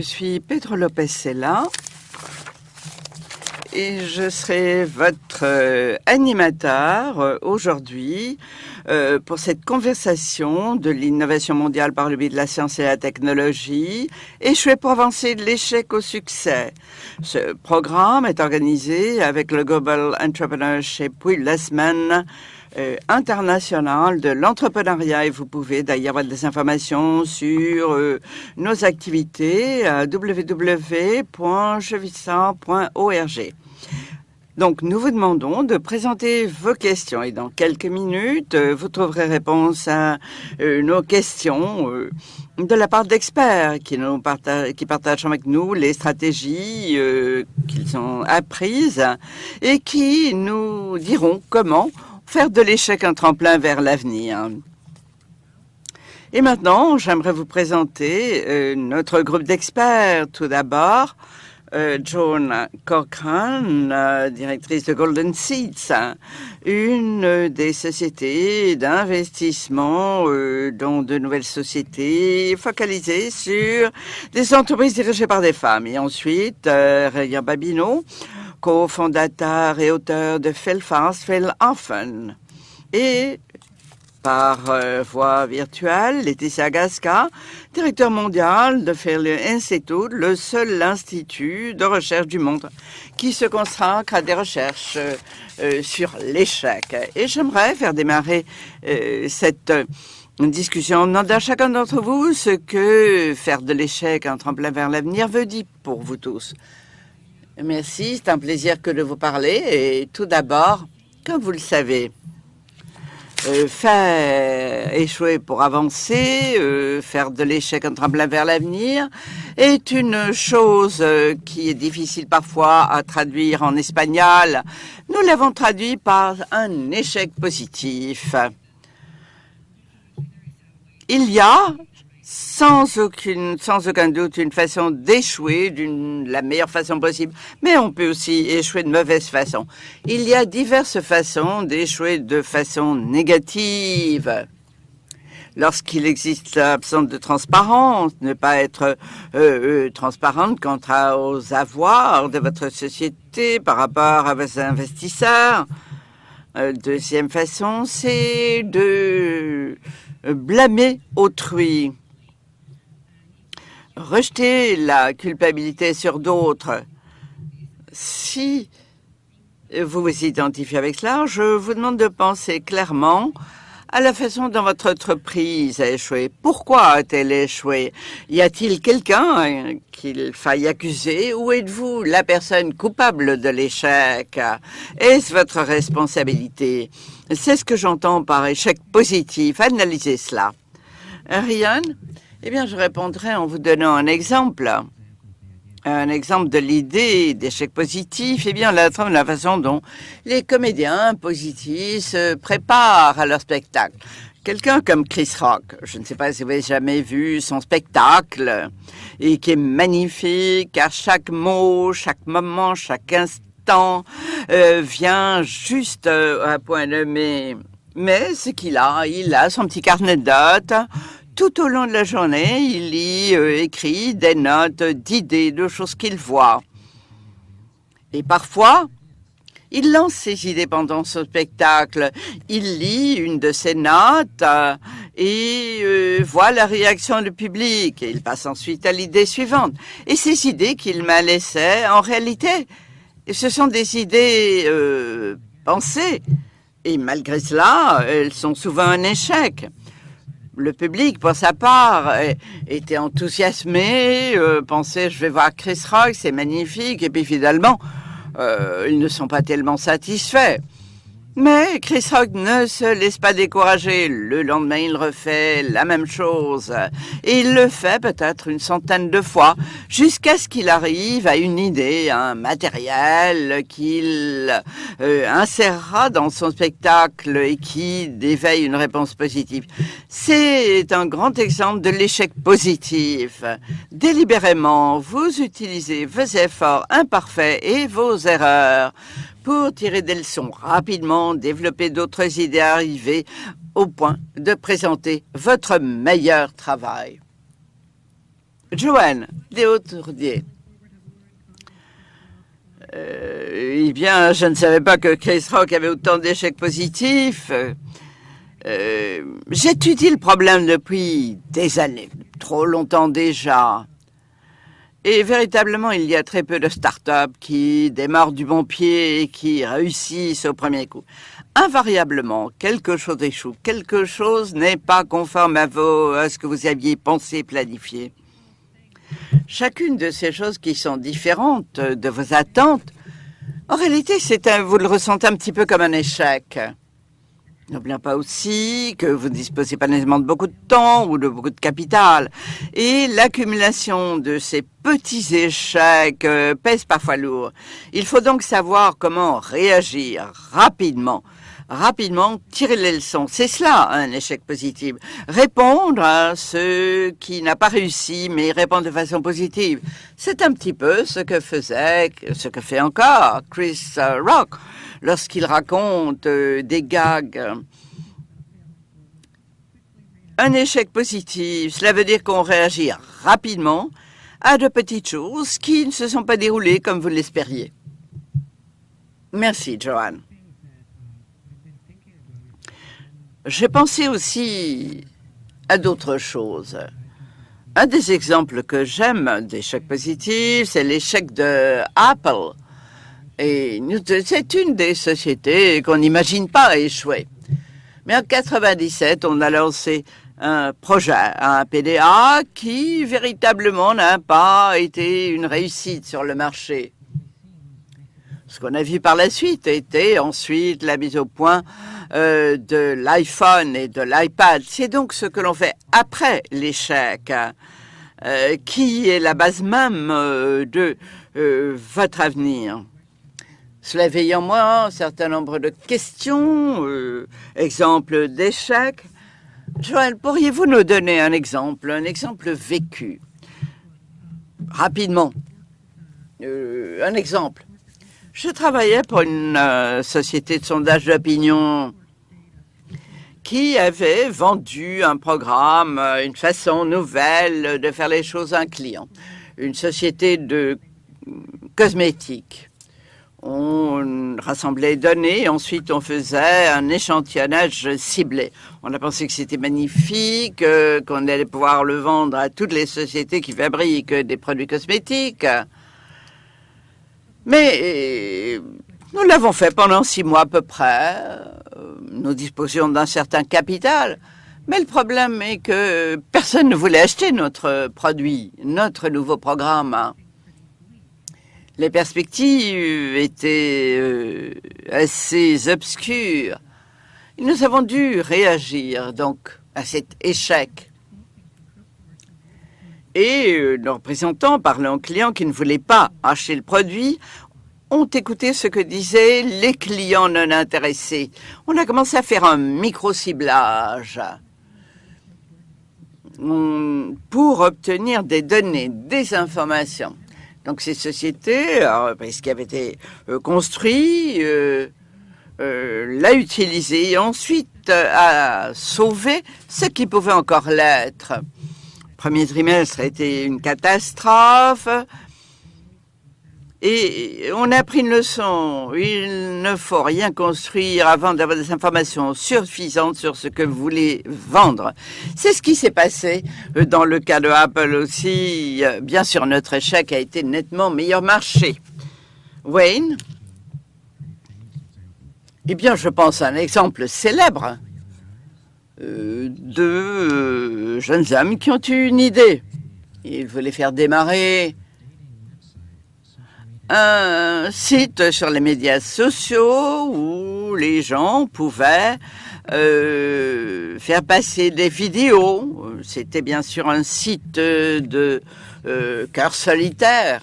je suis Pedro Lopez Sella et je serai votre euh, animateur euh, aujourd'hui euh, pour cette conversation de l'innovation mondiale par le biais de la science et la technologie, échouer pour avancer de l'échec au succès. Ce programme est organisé avec le Global Entrepreneurship la semaine euh, international de l'entrepreneuriat et vous pouvez d'ailleurs avoir des informations sur euh, nos activités à www.jevissant.org. Donc, nous vous demandons de présenter vos questions et dans quelques minutes, euh, vous trouverez réponse à nos questions de la part d'experts qui, nous partagent, qui partagent avec nous les stratégies qu'ils ont apprises et qui nous diront comment faire de l'échec un tremplin vers l'avenir. Et maintenant, j'aimerais vous présenter euh, notre groupe d'experts. Tout d'abord, euh, Joan Cochrane, directrice de Golden Seeds, une des sociétés d'investissement euh, dans de nouvelles sociétés focalisées sur des entreprises dirigées par des femmes. Et ensuite, euh, Raya Babino, cofondateur et auteur de Felfast Felhafen. Et par euh, voie virtuelle, Laetitia Gasca, directeur mondial de Fairley Institute, le seul institut de recherche du monde qui se consacre à des recherches euh, euh, sur l'échec. Et j'aimerais faire démarrer cette discussion en demandant à chacun d'entre vous ce que faire de l'échec un tremplin vers l'avenir veut dire pour vous tous. Merci, c'est un plaisir que de vous parler. Et tout d'abord, comme vous le savez, euh, faire échouer pour avancer, euh, faire de l'échec un tremplin vers l'avenir, est une chose euh, qui est difficile parfois à traduire en espagnol. Nous l'avons traduit par un échec positif. Il y a sans, aucune, sans aucun doute une façon d'échouer d'une la meilleure façon possible, mais on peut aussi échouer de mauvaise façon. Il y a diverses façons d'échouer de façon négative. Lorsqu'il existe l'absence de transparence, ne pas être euh, euh, transparente quant aux avoirs de votre société par rapport à vos investisseurs. Euh, deuxième façon, c'est de blâmer autrui rejeter la culpabilité sur d'autres. Si vous vous identifiez avec cela, je vous demande de penser clairement à la façon dont votre entreprise a échoué. Pourquoi a-t-elle échoué? Y a-t-il quelqu'un qu'il faille accuser? Ou êtes-vous la personne coupable de l'échec? Est-ce votre responsabilité? C'est ce que j'entends par échec positif. Analysez cela. Ryan eh bien, je répondrai en vous donnant un exemple. Un exemple de l'idée d'échec positif, eh bien, la, la façon dont les comédiens positifs se préparent à leur spectacle. Quelqu'un comme Chris Rock, je ne sais pas si vous avez jamais vu son spectacle, et qui est magnifique, à chaque mot, chaque moment, chaque instant, euh, vient juste euh, à point nommé. Mais ce qu'il a, il a son petit carnet de notes, tout au long de la journée, il y euh, écrit des notes d'idées, de choses qu'il voit. Et parfois, il lance ses idées pendant ce spectacle. Il lit une de ses notes euh, et euh, voit la réaction du public. Et il passe ensuite à l'idée suivante. Et ces idées qu'il m'a laissées, en réalité, ce sont des idées pensées. Et malgré cela, elles sont souvent un échec le public, pour sa part, était enthousiasmé, euh, pensait je vais voir Chris Rock, c'est magnifique, et puis finalement, euh, ils ne sont pas tellement satisfaits. Mais Chris Rock ne se laisse pas décourager. Le lendemain, il refait la même chose. Et il le fait peut-être une centaine de fois, jusqu'à ce qu'il arrive à une idée, un matériel qu'il euh, insérera dans son spectacle et qui éveille une réponse positive. C'est un grand exemple de l'échec positif. Délibérément, vous utilisez vos efforts imparfaits et vos erreurs pour tirer des leçons rapidement, développer d'autres idées, arriver au point de présenter votre meilleur travail. Joanne Léotourdier. Euh, eh bien, je ne savais pas que Chris Rock avait autant d'échecs positifs. Euh, J'étudie le problème depuis des années, trop longtemps déjà. Et véritablement, il y a très peu de start-up qui démarrent du bon pied et qui réussissent au premier coup. Invariablement, quelque chose échoue, quelque chose n'est pas conforme à, à ce que vous aviez pensé, planifié. Chacune de ces choses qui sont différentes de vos attentes, en réalité, vous le ressentez un petit peu comme un échec. N'oublions pas aussi que vous ne disposez pas nécessairement de beaucoup de temps ou de beaucoup de capital. Et l'accumulation de ces petits échecs euh, pèse parfois lourd. Il faut donc savoir comment réagir rapidement rapidement tirer les leçons. C'est cela un échec positif. Répondre à ce qui n'a pas réussi, mais répondre de façon positive. C'est un petit peu ce que faisait, ce que fait encore Chris euh, Rock lorsqu'il raconte euh, des gags. Un échec positif, cela veut dire qu'on réagit rapidement à de petites choses qui ne se sont pas déroulées comme vous l'espériez. Merci, Joanne. J'ai pensé aussi à d'autres choses. Un des exemples que j'aime d'échecs positifs, c'est l'échec de Apple. Et c'est une des sociétés qu'on n'imagine pas échouer. Mais en 97, on a lancé un projet, un PDA, qui véritablement n'a pas été une réussite sur le marché. Ce qu'on a vu par la suite était ensuite la mise au point euh, de l'iPhone et de l'iPad. C'est donc ce que l'on fait après l'échec, euh, qui est la base même euh, de votre avenir. Cela éveille en moi un certain nombre de questions, euh, exemples d'échecs. Joël, pourriez-vous nous donner un exemple, un exemple vécu? Rapidement. Euh, un exemple. Je travaillais pour une euh, société de sondage d'opinion qui avait vendu un programme, une façon nouvelle de faire les choses à un client. Une société de cosmétiques on rassemblait les données et ensuite on faisait un échantillonnage ciblé. On a pensé que c'était magnifique, euh, qu'on allait pouvoir le vendre à toutes les sociétés qui fabriquent des produits cosmétiques. Mais euh, nous l'avons fait pendant six mois à peu près. Nous disposions d'un certain capital. Mais le problème est que personne ne voulait acheter notre produit, notre nouveau programme les perspectives étaient euh, assez obscures. Nous avons dû réagir donc à cet échec. Et euh, nos représentants, parlant aux clients qui ne voulaient pas acheter le produit, ont écouté ce que disaient les clients non intéressés. On a commencé à faire un micro-ciblage pour obtenir des données, des informations. Donc ces sociétés, ce qui avait été euh, construit, euh, euh, l'a utilisé et ensuite a sauvé ce qui pouvait encore l'être. Premier trimestre a été une catastrophe. Et on a pris une leçon. Il ne faut rien construire avant d'avoir des informations suffisantes sur ce que vous voulez vendre. C'est ce qui s'est passé euh, dans le cas de Apple aussi. Euh, bien sûr, notre échec a été nettement meilleur marché. Wayne? Eh bien, je pense à un exemple célèbre euh, de jeunes hommes qui ont eu une idée. Ils voulaient faire démarrer un site sur les médias sociaux où les gens pouvaient euh, faire passer des vidéos. C'était bien sûr un site de euh, cœur solitaire.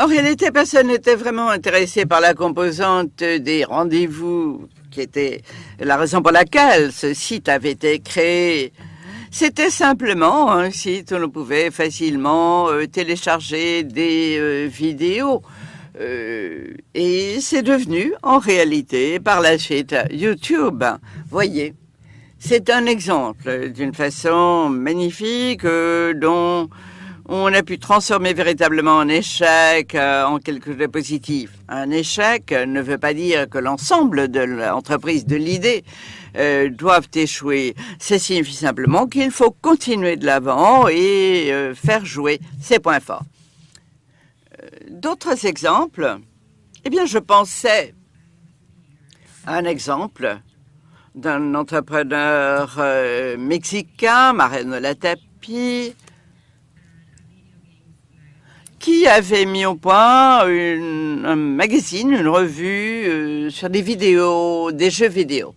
En réalité, personne n'était vraiment intéressé par la composante des rendez-vous, qui était la raison pour laquelle ce site avait été créé. C'était simplement un site où l'on pouvait facilement euh, télécharger des euh, vidéos. Euh, et c'est devenu, en réalité, par la suite, YouTube. Voyez, C'est un exemple d'une façon magnifique dont on a pu transformer véritablement un échec en quelque chose de positif. Un échec ne veut pas dire que l'ensemble de l'entreprise, de l'idée, euh, doivent échouer. Ça signifie simplement qu'il faut continuer de l'avant et euh, faire jouer ses points forts. Euh, d'autres exemples Eh bien, je pensais à un exemple d'un entrepreneur mexicain, Mariano Latapi, qui avait mis au point un magazine, une revue sur des vidéos, des jeux vidéo.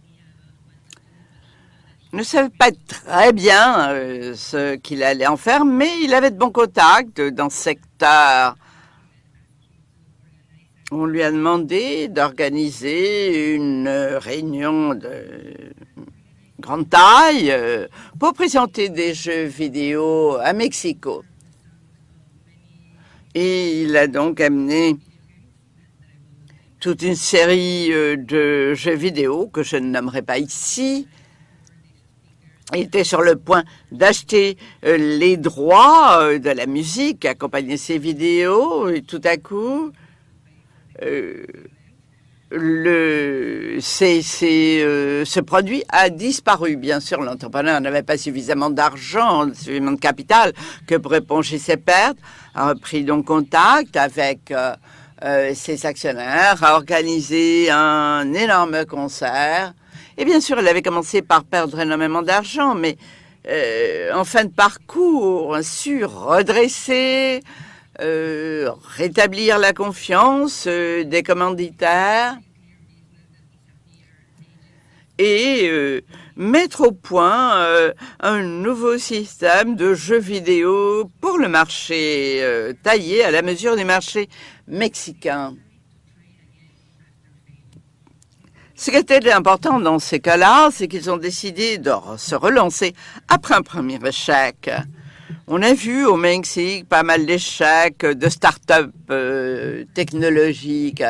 Ne savait pas très bien euh, ce qu'il allait en faire, mais il avait de bons contacts dans ce secteur. On lui a demandé d'organiser une réunion de grande taille euh, pour présenter des jeux vidéo à Mexico. Et il a donc amené toute une série euh, de jeux vidéo que je ne nommerai pas ici. Était sur le point d'acheter euh, les droits euh, de la musique, accompagner ces vidéos, et tout à coup, le, c ce produit a disparu. Bien sûr, l'entrepreneur n'avait pas suffisamment d'argent, suffisamment de capital que pour éponger ses pertes a pris donc contact avec euh, euh, ses actionnaires, a organisé un énorme concert. Et bien sûr, elle avait commencé par perdre énormément d'argent, mais euh, en fin de parcours, su redresser, euh, rétablir la confiance euh, des commanditaires et mettre au point un nouveau système de jeux vidéo pour le marché taillé à la mesure des marchés mexicains. Ce qui était important dans ces cas-là, c'est qu'ils ont décidé de se relancer après un premier échec. On a vu au Mexique pas mal d'échecs de start-up euh, technologiques.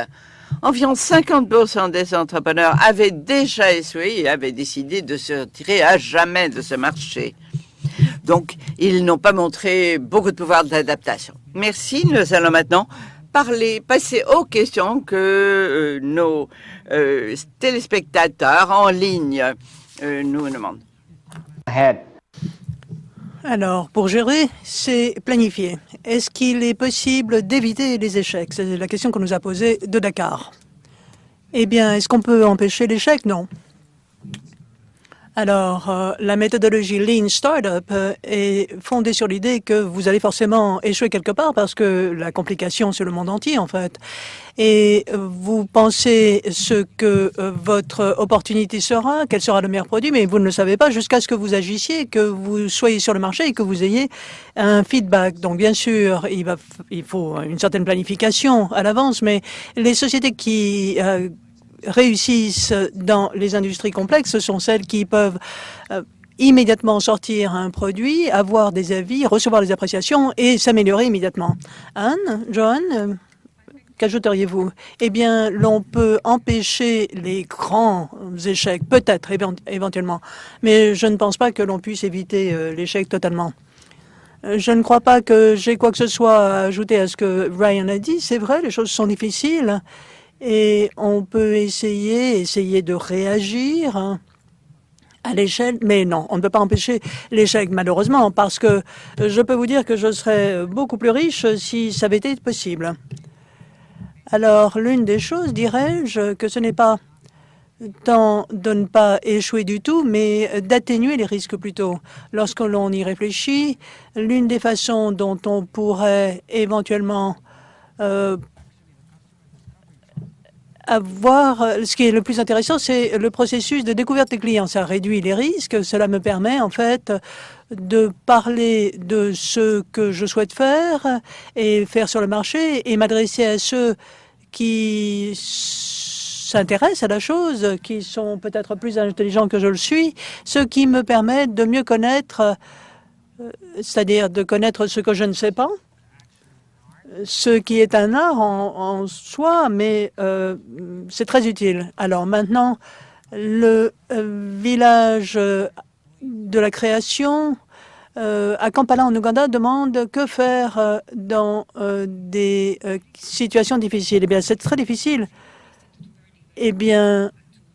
Environ 50% des entrepreneurs avaient déjà essuyé et avaient décidé de se retirer à jamais de ce marché. Donc, ils n'ont pas montré beaucoup de pouvoir d'adaptation. Merci. Nous allons maintenant parler, passer aux questions que euh, nos euh, téléspectateurs en ligne euh, nous demandent. Alors, pour gérer, c'est planifier. Est-ce qu'il est possible d'éviter les échecs? C'est la question qu'on nous a posée de Dakar. Eh bien, est-ce qu'on peut empêcher l'échec? Non. Alors, euh, la méthodologie Lean Startup euh, est fondée sur l'idée que vous allez forcément échouer quelque part parce que la complication, c'est le monde entier, en fait. Et vous pensez ce que euh, votre opportunité sera, quel sera le meilleur produit, mais vous ne le savez pas jusqu'à ce que vous agissiez, que vous soyez sur le marché et que vous ayez un feedback. Donc, bien sûr, il, va, il faut une certaine planification à l'avance, mais les sociétés qui réussissent dans les industries complexes, ce sont celles qui peuvent euh, immédiatement sortir un produit, avoir des avis, recevoir des appréciations et s'améliorer immédiatement. Anne, John, euh, qu'ajouteriez-vous? Eh bien, l'on peut empêcher les grands échecs, peut-être éventuellement, mais je ne pense pas que l'on puisse éviter euh, l'échec totalement. Je ne crois pas que j'ai quoi que ce soit à ajouter à ce que Ryan a dit. C'est vrai, les choses sont difficiles et on peut essayer, essayer de réagir à l'échelle, mais non, on ne peut pas empêcher l'échec malheureusement parce que je peux vous dire que je serais beaucoup plus riche si ça avait été possible. Alors, l'une des choses, dirais-je, que ce n'est pas tant de ne pas échouer du tout, mais d'atténuer les risques plutôt. Lorsque l'on y réfléchit, l'une des façons dont on pourrait éventuellement euh, avoir, euh, ce qui est le plus intéressant, c'est le processus de découverte des clients. Ça réduit les risques. Cela me permet, en fait, de parler de ce que je souhaite faire et faire sur le marché et m'adresser à ceux qui s'intéressent à la chose, qui sont peut-être plus intelligents que je le suis, ce qui me permet de mieux connaître, euh, c'est-à-dire de connaître ce que je ne sais pas, ce qui est un art en, soi, mais euh, c'est très utile. Alors maintenant, Le village de la création à Kampala, en Ouganda, demande que faire dans des situations difficiles. Eh bien, c'est très difficile. Eh bien,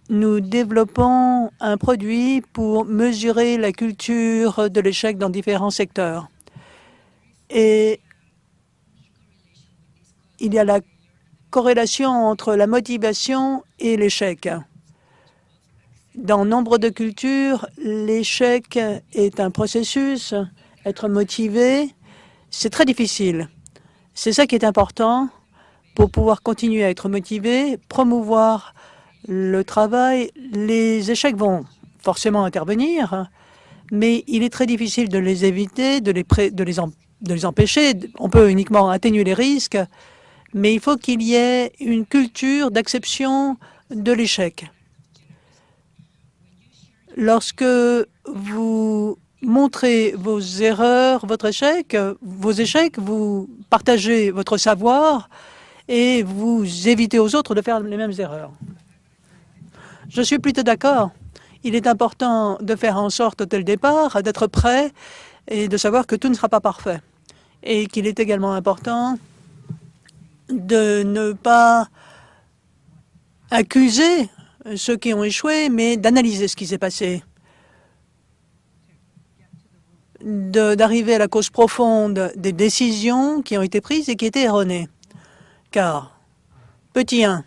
nous développons un produit pour mesurer la culture de l'échec dans différents secteurs. Et il y a la corrélation entre la motivation et l'échec. Dans nombre de cultures, l'échec est un processus. Être motivé, c'est très difficile. C'est ça qui est important pour pouvoir continuer à être motivé, promouvoir le travail, les échecs vont forcément intervenir, mais il est très difficile de les éviter, de les, empêcher. On peut uniquement atténuer les risques, mais il faut qu'il y ait une culture d'acception de l'échec. Lorsque vous montrez vos erreurs, votre échec, vos échecs, vous partagez votre savoir et vous évitez aux autres de faire les mêmes erreurs. Je suis plutôt d'accord. Il est important de faire en sorte dès le départ d'être prêt et de savoir que tout ne sera pas parfait. Et qu'il est également important de ne pas accuser ceux qui ont échoué, mais d'analyser ce qui s'est passé, d'arriver à la cause profonde des décisions qui ont été prises et qui étaient erronées. Car, petit 1,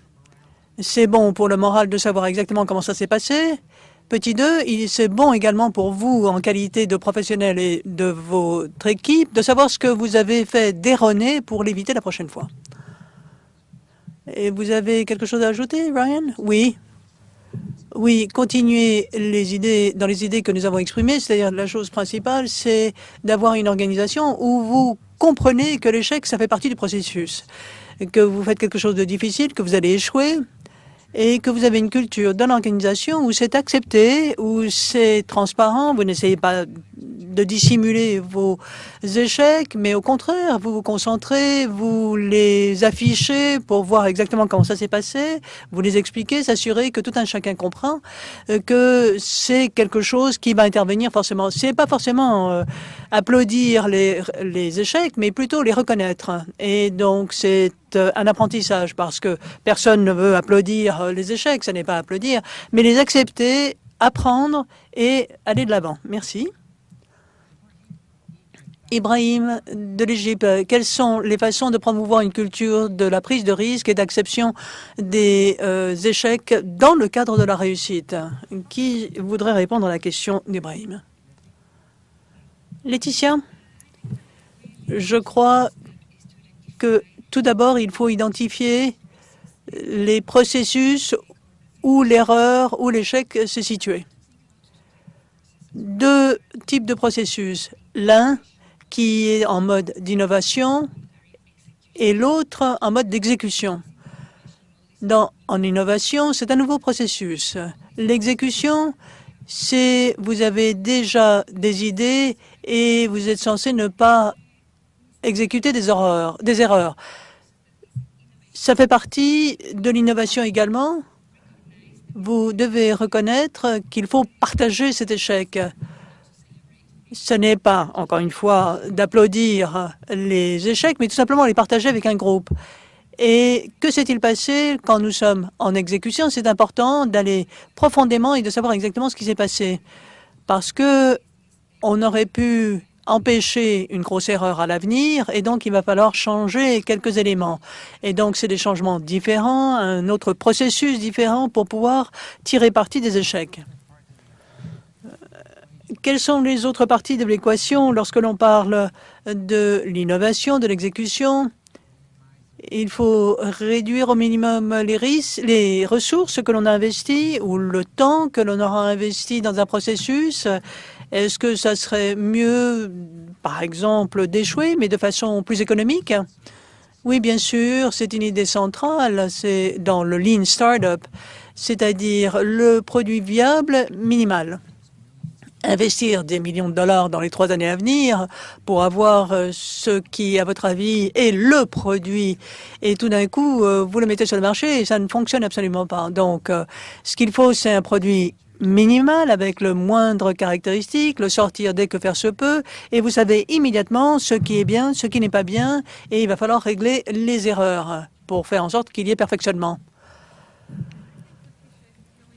c'est bon pour le moral de savoir exactement comment ça s'est passé. Petit 2, c'est bon également pour vous, en qualité de professionnel et de votre équipe, de savoir ce que vous avez fait d'erroné pour l'éviter la prochaine fois. Et vous avez quelque chose à ajouter, Ryan? Oui. Oui, continuer les idées dans les idées que nous avons exprimées, c'est-à-dire la chose principale, c'est d'avoir une organisation où vous comprenez que l'échec, ça fait partie du processus, que vous faites quelque chose de difficile, que vous allez échouer, et que vous avez une culture dans l'organisation où c'est accepté, où c'est transparent, vous n'essayez pas de dissimuler vos échecs, mais au contraire, vous vous concentrez, vous les affichez pour voir exactement comment ça s'est passé, vous les expliquez, s'assurer que tout un chacun comprend euh, que c'est quelque chose qui va intervenir forcément. C'est pas forcément euh, applaudir les, les échecs, mais plutôt les reconnaître. Et donc, c'est un apprentissage parce que personne ne veut applaudir les échecs, ce n'est pas applaudir, mais les accepter, apprendre et aller de l'avant. Merci. Ibrahim de l'Égypte, quelles sont les façons de promouvoir une culture de la prise de risque et d'acception des euh, échecs dans le cadre de la réussite? Qui voudrait répondre à la question d'Ibrahim? Laetitia? Je crois que tout d'abord, il faut identifier les processus où l'erreur ou l'échec se situait. Deux types de processus. L'un, qui est en mode d'innovation et l'autre en mode d'exécution. En innovation, c'est un nouveau processus. L'exécution, c'est vous avez déjà des idées et vous êtes censé ne pas exécuter des erreurs. Ça fait partie de l'innovation également. Vous devez reconnaître qu'il faut partager cet échec ce n'est pas, encore une fois, d'applaudir les échecs, mais tout simplement les partager avec un groupe. Et que s'est-il passé quand nous sommes en exécution? C'est important d'aller profondément et de savoir exactement ce qui s'est passé. Parce que on aurait pu empêcher une grosse erreur à l'avenir et donc il va falloir changer quelques éléments. Et donc c'est des changements différents, un autre processus différent pour pouvoir tirer parti des échecs. Quelles sont les autres parties de l'équation lorsque l'on parle de l'innovation, de l'exécution? Il faut réduire au minimum les risques, les ressources que l'on a investies ou le temps que l'on aura investi dans un processus. Est-ce que ça serait mieux, par exemple, d'échouer, mais de façon plus économique? Oui, bien sûr, c'est une idée centrale. C'est dans le Lean Startup, c'est-à-dire le produit viable minimal investir des millions de dollars dans les trois années à venir pour avoir euh, ce qui, à votre avis, est le produit et tout d'un coup, euh, vous le mettez sur le marché et ça ne fonctionne absolument pas. Donc, euh, ce qu'il faut, c'est un produit minimal avec le moindre caractéristique, le sortir dès que faire se peut, et vous savez immédiatement ce qui est bien, ce qui n'est pas bien, et il va falloir régler les erreurs pour faire en sorte qu'il y ait perfectionnement.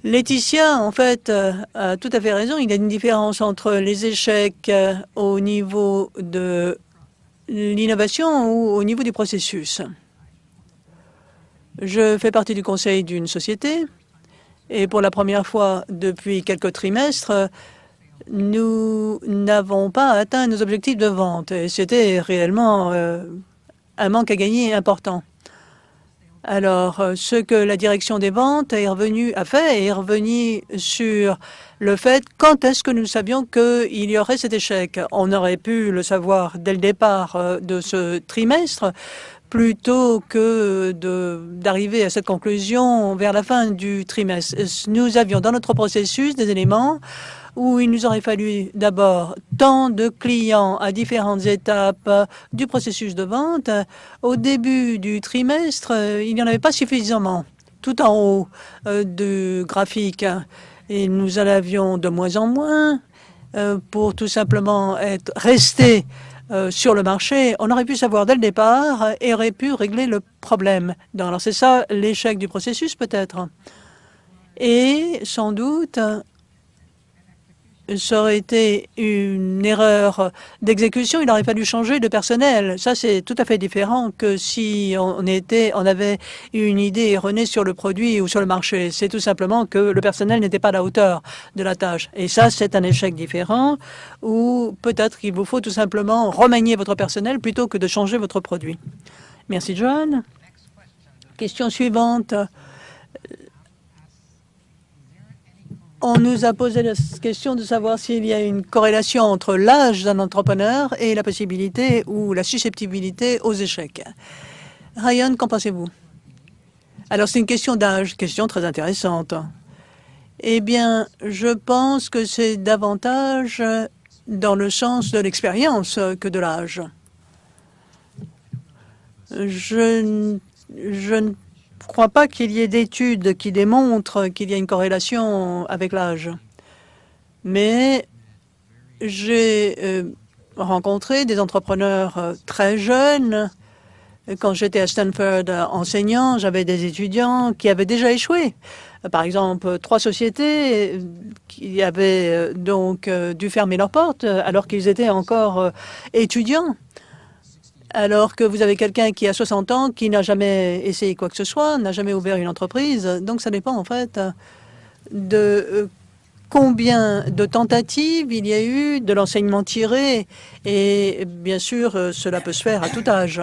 Laetitia, en fait, euh, a tout à fait raison. Il y a une différence entre les échecs euh, au niveau de l'innovation ou au niveau du processus. Je fais partie du conseil d'une société et pour la première fois depuis quelques trimestres, nous n'avons pas atteint nos objectifs de vente. Et c'était réellement euh, un manque à gagner important. Alors, euh, ce que la direction des ventes est revenu, a fait est revenu sur le fait quand est-ce que nous savions qu'il y aurait cet échec. On aurait pu le savoir dès le départ euh, de ce trimestre plutôt que d'arriver à cette conclusion vers la fin du trimestre. Nous avions dans notre processus des éléments où il nous aurait fallu d'abord tant de clients à différentes étapes du processus de vente. Au début du trimestre, il n'y en avait pas suffisamment, tout en haut euh, du graphique. Et nous en avions de moins en moins euh, pour tout simplement être restés euh, sur le marché, on aurait pu savoir dès le départ et aurait pu régler le problème. Alors c'est ça l'échec du processus peut-être? Et sans doute, ça aurait été une erreur d'exécution, il aurait fallu changer de personnel. Ça, c'est tout à fait différent que si on, était, on avait une idée erronée sur le produit ou sur le marché. C'est tout simplement que le personnel n'était pas à la hauteur de la tâche. Et ça, c'est un échec différent ou peut-être qu'il vous faut tout simplement remanier votre personnel plutôt que de changer votre produit. Merci, Joanne. Question suivante. On nous a posé la question de savoir s'il y a une corrélation entre l'âge d'un entrepreneur et la possibilité ou la susceptibilité aux échecs. Ryan, qu'en pensez-vous? Alors, c'est une question d'âge, question très intéressante. Eh bien, je pense que c'est davantage dans le sens de l'expérience que de l'âge. Je, je ne crois pas qu'il y ait d'études qui démontrent qu'il y a une corrélation avec l'âge. Mais j'ai euh, rencontré des entrepreneurs euh, très jeunes. Quand j'étais à Stanford enseignant, j'avais des étudiants qui avaient déjà échoué. Par exemple, trois sociétés euh, qui avaient donc dû fermer leurs portes alors qu'ils étaient encore étudiants alors que vous avez quelqu'un qui a 60 ans, qui n'a jamais essayé quoi que ce soit, n'a jamais ouvert une entreprise. Donc ça dépend en fait de euh, combien de tentatives il y a eu, de l'enseignement tiré, et bien sûr, euh, cela peut se faire à tout âge.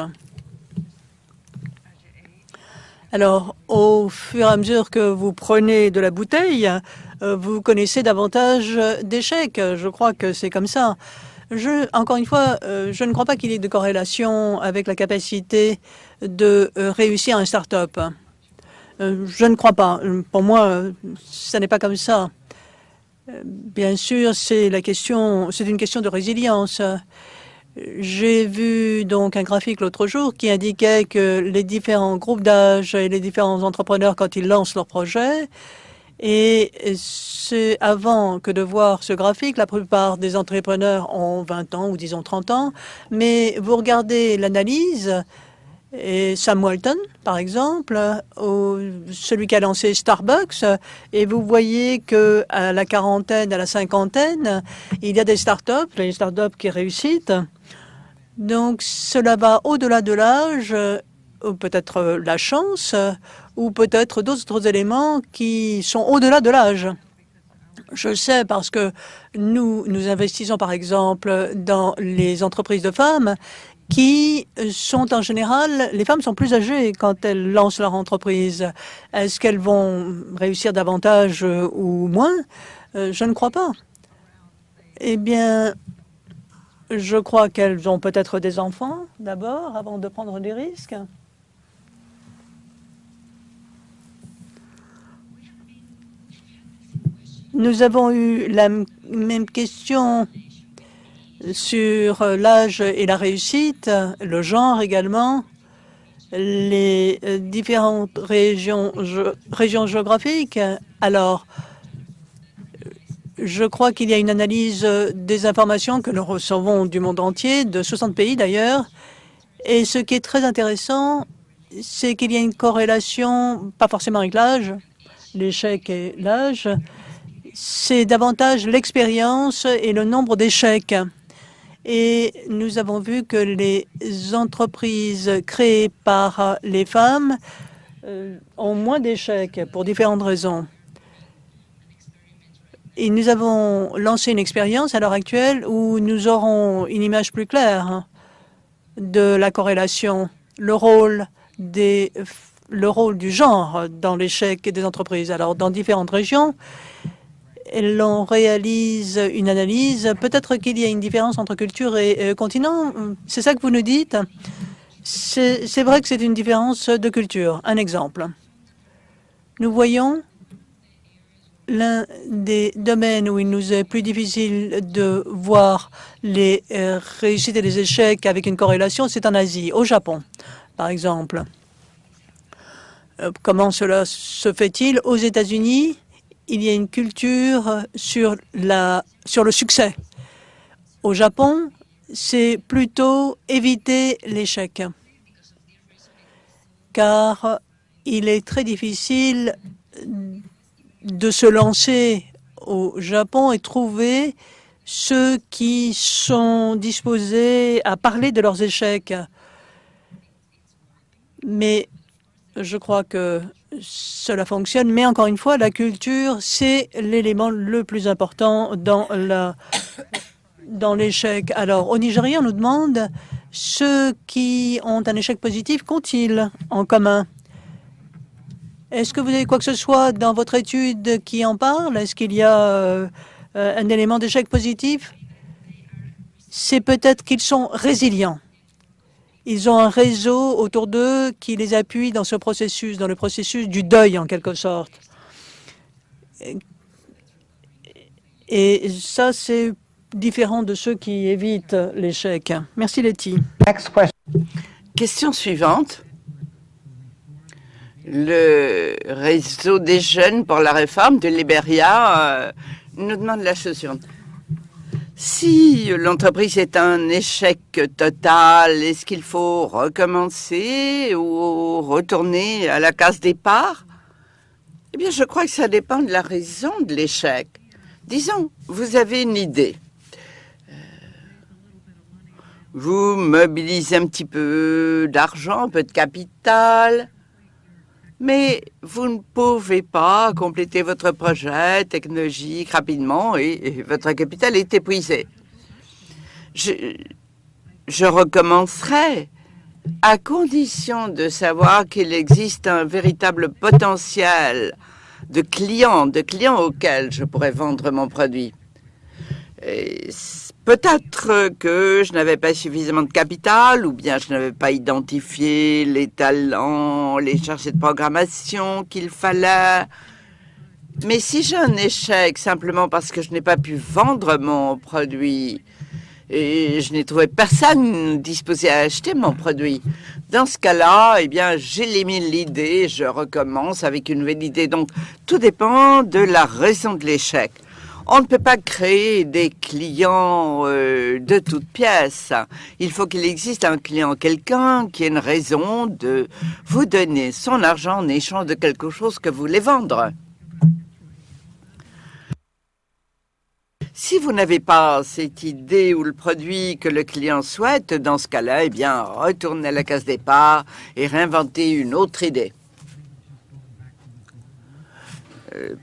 Alors, au fur et à mesure que vous prenez de la bouteille, euh, vous connaissez davantage d'échecs. Je crois que c'est comme ça. Je, encore une fois, euh, je ne crois pas qu'il y ait de corrélation avec la capacité de euh, réussir un start-up. Euh, je ne crois pas. Pour moi, ce n'est pas comme ça. Bien sûr, c'est la question, c'est une question de résilience. J'ai vu donc un graphique l'autre jour qui indiquait que les différents groupes d'âge et les différents entrepreneurs, quand ils lancent leur projet, et c'est avant que de voir ce graphique, la plupart des entrepreneurs ont 20 ans ou disons 30 ans, mais vous regardez l'analyse, et Sam Walton, par exemple, ou celui qui a lancé Starbucks, et vous voyez que à la quarantaine, à la cinquantaine, il y a des startups, les startups qui réussissent. Donc, cela va au-delà de l'âge, peut-être la chance, ou peut-être d'autres éléments qui sont au-delà de l'âge. Je sais parce que nous, nous investissons par exemple dans les entreprises de femmes qui sont en général, les femmes sont plus âgées quand elles lancent leur entreprise. Est-ce qu'elles vont réussir davantage ou moins? Euh, Je ne crois pas. Eh bien, je crois qu'elles ont peut-être des enfants d'abord avant de prendre des risques. Nous avons eu la même question sur l'âge et la réussite, le genre également, les différentes régions, régions géographiques. Alors, je crois qu'il y a une analyse des informations que nous recevons du monde entier, de 60 pays d'ailleurs. Et ce qui est très intéressant, c'est qu'il y a une corrélation, pas forcément avec l'âge, l'échec et l'âge, c'est davantage l'expérience et le nombre d'échecs. Et nous avons vu que les entreprises créées par les femmes euh, ont moins d'échecs pour différentes raisons. Et nous avons lancé une expérience à l'heure actuelle où nous aurons une image plus claire de la corrélation, le rôle, le rôle du genre dans l'échec des entreprises. Alors, dans différentes régions, l'on réalise une analyse. Peut-être qu'il y a une différence entre culture et continent. C'est ça que vous nous dites? C'est vrai que c'est une différence de culture. Un exemple. Nous voyons l'un des domaines où il nous est plus difficile de voir les euh, réussites et les échecs avec une corrélation, c'est en Asie, au Japon, par exemple. Euh, comment cela se fait-il? Aux États-Unis, il y a une culture sur, le succès. Au Japon, c'est plutôt éviter l'échec, car il est très difficile de se lancer au Japon et trouver ceux qui sont disposés à parler de leurs échecs. Mais je crois que cela fonctionne. Mais encore une fois, la culture, c'est l'élément le plus important dans la dans l'échec. Alors, au Nigeria, on nous demande ceux qui ont un échec positif qu'ont-ils en commun? Est-ce que vous avez quoi que ce soit dans votre étude qui en parle? Est-ce qu'il y a euh, un élément d'échec positif? C'est peut-être qu'ils sont résilients. Ils ont un réseau autour d'eux qui les appuie dans ce processus, dans le processus du deuil en quelque sorte. Et ça, c'est différent de ceux qui évitent l'échec. Merci Letty. Question suivante le réseau des jeunes pour la réforme de Liberia euh, nous demande la chose suivante. Si l'entreprise est un échec total, est-ce qu'il faut recommencer ou retourner à la case départ? Eh bien, je crois que ça dépend de la raison de l'échec. Disons, vous avez une idée. Euh, vous mobilisez un petit peu d'argent, un peu de capital, mais vous ne pouvez pas compléter votre projet technologique rapidement et, votre capital est épuisé. Je, recommencerai à condition de savoir qu'il existe un véritable potentiel de clients, de clients auxquels je pourrais vendre mon produit. Peut-être que je n'avais pas suffisamment de capital ou bien je n'avais pas identifié les talents, les chargés de programmation qu'il fallait. Mais si j'ai un échec simplement parce que je n'ai pas pu vendre mon produit et je n'ai trouvé personne disposé à acheter mon produit, dans ce cas-là, eh bien, j'élimine l'idée, je recommence avec une nouvelle idée. Donc, tout dépend de la raison de l'échec. On ne peut pas créer des clients euh, de toutes pièces. Il faut qu'il existe un client, quelqu'un qui ait une raison de vous donner son argent en échange de quelque chose que vous voulez vendre. Si vous n'avez pas cette idée ou le produit que le client souhaite, dans ce cas-là, eh bien, retournez à la case départ et réinventez une autre idée. Euh,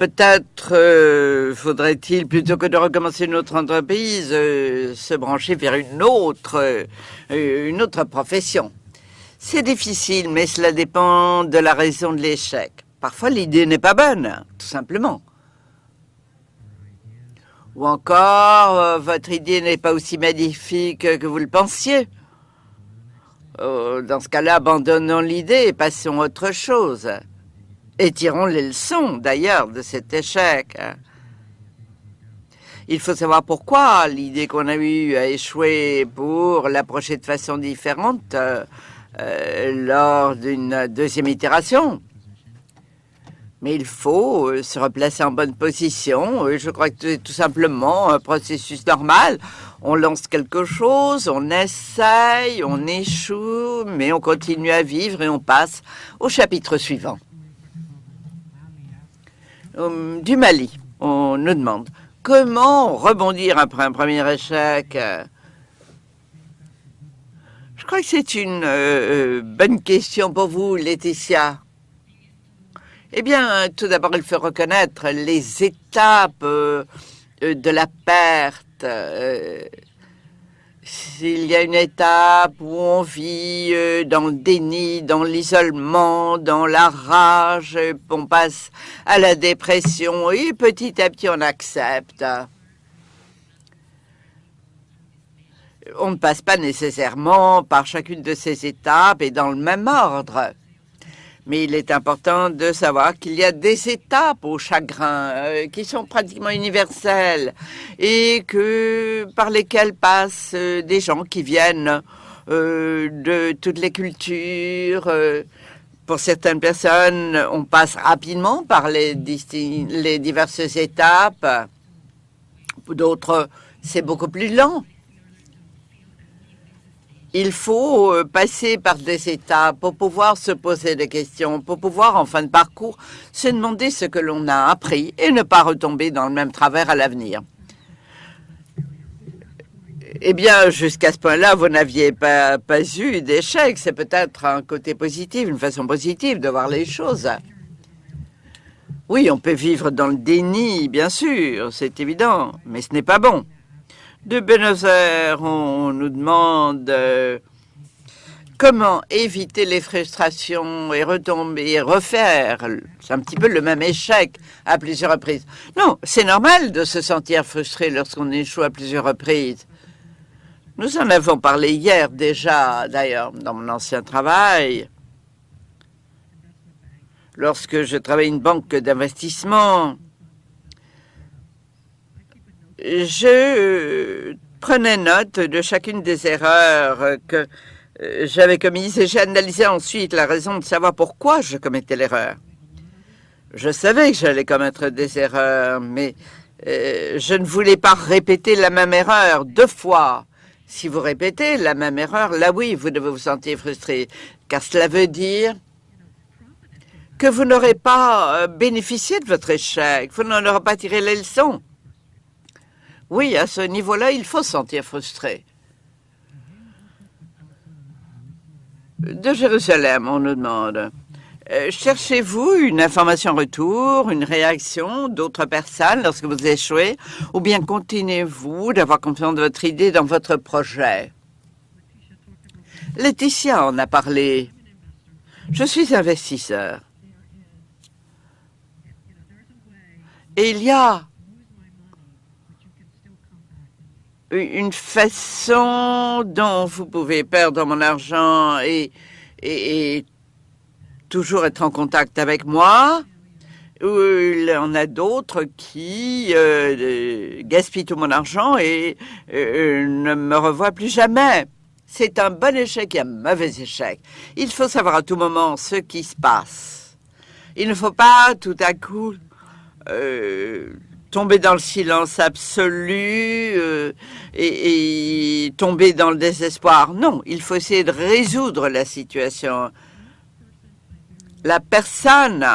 Peut-être euh, faudrait-il, plutôt que de recommencer une autre entreprise, euh, se brancher vers une autre, euh, une autre profession. C'est difficile, mais cela dépend de la raison de l'échec. Parfois, l'idée n'est pas bonne, tout simplement. Ou encore, votre idée n'est pas aussi magnifique que vous le pensiez. dans ce cas-là, abandonnons l'idée et passons à autre chose. Et tirons les leçons, d'ailleurs, de cet échec. Il faut savoir pourquoi l'idée qu'on a eue a échoué pour l'approcher de façon différente euh, euh, lors d'une deuxième itération. Mais il faut euh, se replacer en bonne position. Je crois que c'est tout simplement un processus normal. On lance quelque chose, on essaye, on échoue, mais on continue à vivre et on passe au chapitre suivant. Du Mali, on nous demande Comment rebondir après un premier échec? Je crois que c'est une euh, euh, bonne question pour vous, Laetitia. Eh bien, tout d'abord, il faut reconnaître les étapes euh, de la perte s'il y a une étape où on vit euh, dans le déni, dans l'isolement, dans la rage, on passe à la dépression et petit à petit on accepte. On ne passe pas nécessairement par chacune de ces étapes et dans le même ordre. Mais il est important de savoir qu'il y a des étapes au chagrin euh, qui sont pratiquement universelles et que par lesquelles passent euh, des gens qui viennent euh, de toutes les cultures. pour certaines personnes, on passe rapidement par les, les diverses étapes. Pour d'autres, c'est beaucoup plus lent. Il faut euh, passer par des étapes pour pouvoir se poser des questions, pour pouvoir, en fin de parcours, se demander ce que l'on a appris et ne pas retomber dans le même travers à l'avenir. Eh bien, jusqu'à ce point-là, vous n'aviez pas, pas eu d'échec. C'est peut-être un côté positif, une façon positive de voir les choses. Oui, on peut vivre dans le déni, bien sûr, c'est évident, mais ce n'est pas bon. De Buenos Aires, on nous demande euh, comment éviter les frustrations et retomber et refaire. C'est un petit peu le même échec à plusieurs reprises. Non, c'est normal de se sentir frustré lorsqu'on échoue à plusieurs reprises. Nous en avons parlé hier déjà, d'ailleurs, dans mon ancien travail. Lorsque je travaillais une banque d'investissement, je euh, prenais note de chacune des erreurs que euh, j'avais commises et j'ai analysé ensuite la raison de savoir pourquoi je commettais l'erreur. Je savais que j'allais commettre des erreurs, mais euh, je ne voulais pas répéter la même erreur deux fois. Si vous répétez la même erreur, là oui, vous devez vous sentir frustré, car cela veut dire que vous n'aurez pas bénéficié de votre échec, vous n'en aurez pas tiré les leçons. Oui, à ce niveau-là, il faut se sentir frustré. De Jérusalem, on nous demande. Euh, cherchez-vous une information retour, une réaction d'autres personnes lorsque vous échouez, ou bien continuez-vous d'avoir confiance de votre idée dans votre projet? Laetitia en a parlé. Je suis investisseur. Et il y a une façon dont vous pouvez perdre mon argent et, et, toujours être en contact avec moi. Il y en a d'autres qui euh, gaspillent tout mon argent et euh, ne me revoient plus jamais. C'est un bon échec et un mauvais échec. Il faut savoir à tout moment ce qui se passe. Il ne faut pas tout à coup euh, tomber dans le silence absolu euh, et, tomber dans le désespoir. Non, il faut essayer de résoudre la situation. La personne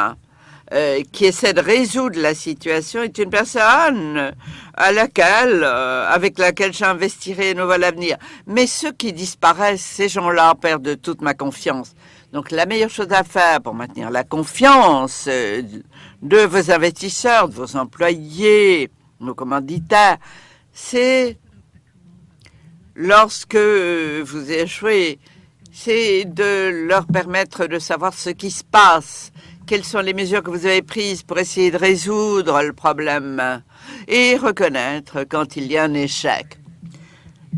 euh, qui essaie de résoudre la situation est une personne à laquelle, euh, avec laquelle j'investirai un nouvel avenir. Mais ceux qui disparaissent, ces gens-là perdent toute ma confiance. Donc la meilleure chose à faire pour maintenir la confiance de vos investisseurs, de vos employés, nos commanditaires, c'est lorsque vous échouez, c'est de leur permettre de savoir ce qui se passe, quelles sont les mesures que vous avez prises pour essayer de résoudre le problème et reconnaître quand il y a un échec.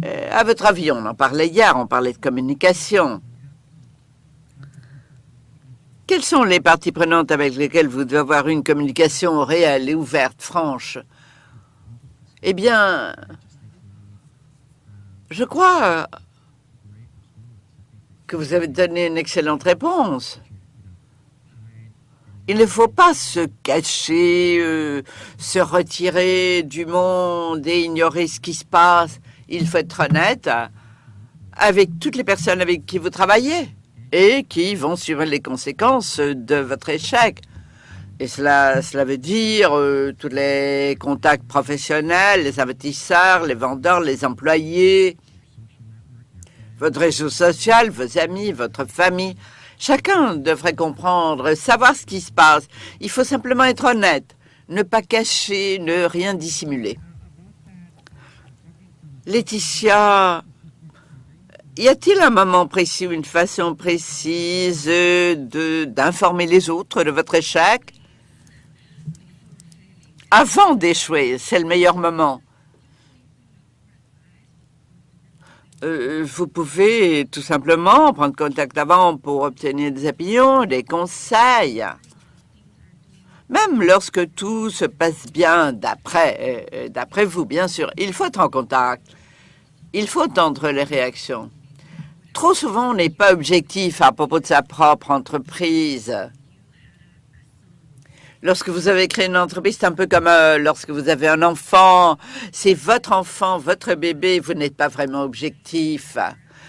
Euh, à votre avis, on en parlait hier, on parlait de communication. Quelles sont les parties prenantes avec lesquelles vous devez avoir une communication réelle et ouverte, franche? Eh bien, je crois que vous avez donné une excellente réponse. Il ne faut pas se cacher, euh, se retirer du monde et ignorer ce qui se passe. Il faut être honnête avec toutes les personnes avec qui vous travaillez et qui vont suivre les conséquences de votre échec. Et cela, cela veut dire euh, tous les contacts professionnels, les investisseurs, les vendeurs, les employés, votre réseau social, vos amis, votre famille. Chacun devrait comprendre, savoir ce qui se passe. Il faut simplement être honnête, ne pas cacher, ne rien dissimuler. Laetitia, y a-t-il un moment précis ou une façon précise d'informer les autres de votre échec? Avant d'échouer, c'est le meilleur moment. Euh, vous pouvez tout simplement prendre contact avant pour obtenir des opinions, des conseils. Même lorsque tout se passe bien d'après, euh, vous, bien sûr, il faut être en contact. Il faut entendre les réactions. Trop souvent, on n'est pas objectif à propos de sa propre entreprise. Lorsque vous avez créé une entreprise, c'est un peu comme euh, lorsque vous avez un enfant. C'est votre enfant, votre bébé, vous n'êtes pas vraiment objectif.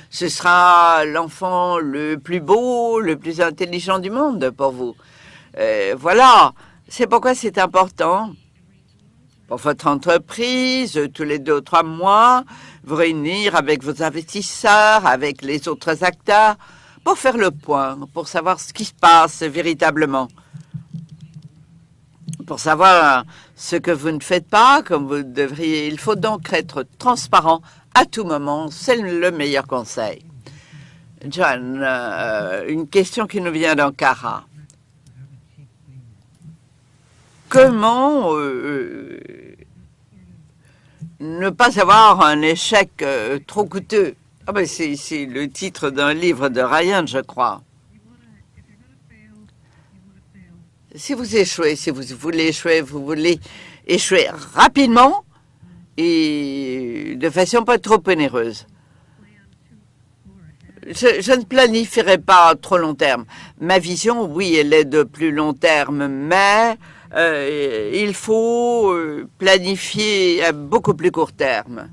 Ce sera l'enfant le plus beau, le plus intelligent du monde pour vous. Euh, voilà, c'est pourquoi c'est important pour votre entreprise, tous les deux ou trois mois, vous réunir avec vos investisseurs, avec les autres acteurs, pour faire le point, pour savoir ce qui se passe véritablement pour savoir ce que vous ne faites pas comme vous devriez. Il faut donc être transparent à tout moment. C'est le meilleur conseil. John, euh, une question qui nous vient d'Ankara. Comment euh, ne pas avoir un échec euh, trop coûteux ah ben C'est le titre d'un livre de Ryan, je crois. si vous échouez, si vous voulez échouer, vous voulez échouer rapidement et de façon pas trop onéreuse. Je, ne planifierai pas trop long terme. Ma vision, oui, elle est de plus long terme, mais euh, il faut euh, planifier à beaucoup plus court terme.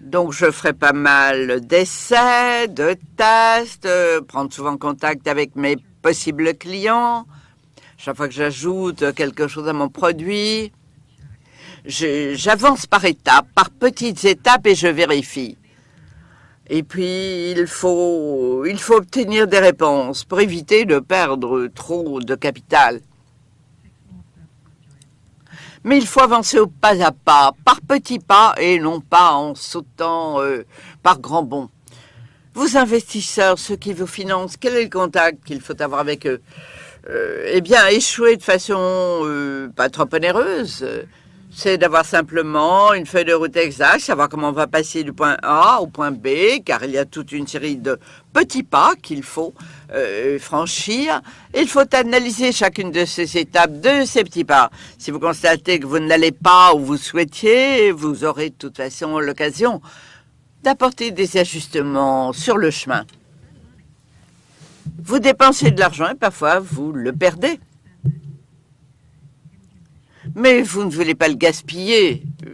Donc, je ferai pas mal d'essais, de tests, prendre souvent contact avec mes possibles clients, chaque fois que j'ajoute quelque chose à mon produit, j'avance par étapes, par petites étapes et je vérifie. Et puis, il faut obtenir des réponses pour éviter de perdre trop de capital. Mais il faut avancer au pas à pas, par petits pas et non pas en sautant euh, par grands bonds. Vos investisseurs, ceux qui vous financent, quel est le contact qu'il faut avoir avec eux? Euh, eh bien, échouer de façon euh, pas trop onéreuse, c'est d'avoir simplement une feuille de route exacte, savoir comment on va passer du point A au point B, car il y a toute une série de petits pas qu'il faut euh, franchir. il faut analyser chacune de ces étapes, de ces petits pas. Si vous constatez que vous ne l'allez pas où vous souhaitiez, vous aurez de toute façon l'occasion d'apporter des ajustements sur le chemin. Vous dépensez de l'argent et parfois vous le perdez. Mais vous ne voulez pas le gaspiller euh,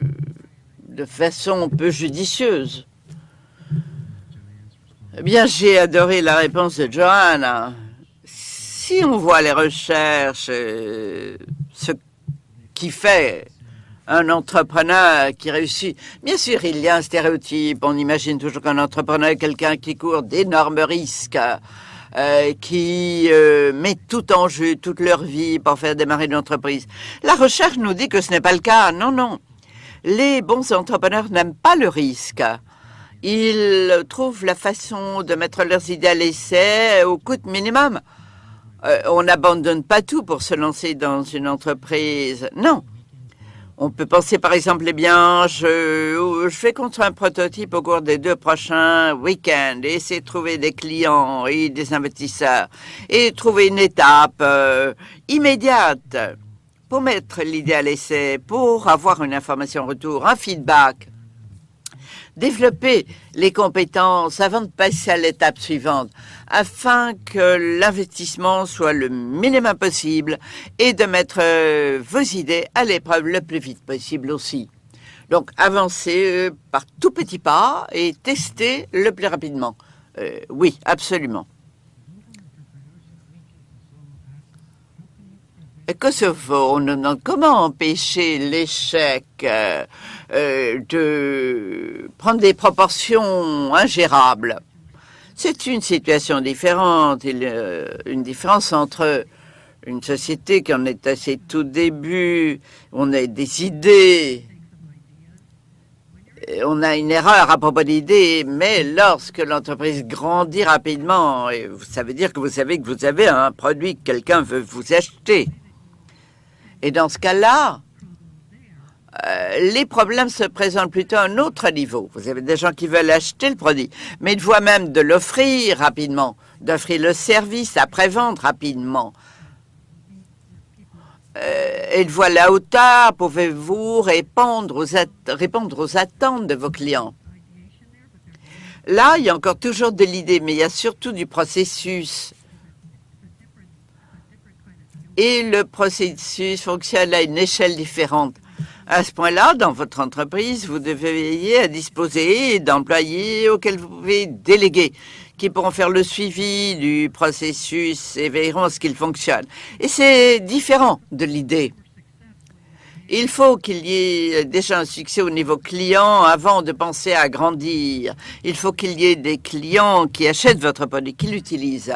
de façon peu judicieuse. Eh bien, j'ai adoré la réponse de Johanna. Si on voit les recherches, euh, ce qui fait un entrepreneur qui réussit. Bien sûr, il y a un stéréotype. On imagine toujours qu'un entrepreneur est quelqu'un qui court d'énormes risques, euh, qui euh, mettent tout en jeu, toute leur vie pour faire démarrer une entreprise. La recherche nous dit que ce n'est pas le cas. Non, non. Les bons entrepreneurs n'aiment pas le risque. Ils trouvent la façon de mettre leurs idées à l'essai au coût minimum. Euh, on n'abandonne pas tout pour se lancer dans une entreprise. Non. On peut penser par exemple, eh bien, je, je vais construire un prototype au cours des deux prochains week-ends et essayer de trouver des clients et des investisseurs et trouver une étape euh, immédiate pour mettre l'idée à l'essai, pour avoir une information retour, un feedback développer les compétences avant de passer à l'étape suivante, afin que l'investissement soit le minimum possible et de mettre euh, vos idées à l'épreuve le plus vite possible aussi. Donc, avancez euh, par tout petits pas et testez le plus rapidement. Euh, oui, absolument. Kosovo, on demande comment empêcher l'échec euh, de prendre des proportions ingérables. C'est une situation différente. A une différence entre une société qui en est à ses tout débuts, on a des idées, on a une erreur à propos d'idées, mais lorsque l'entreprise grandit rapidement, ça veut dire que vous savez que vous avez un produit que quelqu'un veut vous acheter. Et dans ce cas-là, euh, les problèmes se présentent plutôt à un autre niveau. Vous avez des gens qui veulent acheter le produit, mais de voient même de l'offrir rapidement, d'offrir le service après-vente rapidement. Euh, et la hauteur, pouvez-vous répondre répondre aux attentes de vos clients? Là, il y a encore toujours de l'idée, mais il y a surtout du processus et le processus fonctionne à une échelle différente. À ce point-là, dans votre entreprise, vous devez veiller à disposer d'employés auxquels vous pouvez déléguer, qui pourront faire le suivi du processus et veilleront à ce qu'il fonctionne. Et c'est différent de l'idée. Il faut qu'il y ait déjà un succès au niveau client avant de penser à grandir. Il faut qu'il y ait des clients qui achètent votre produit, qui l'utilisent.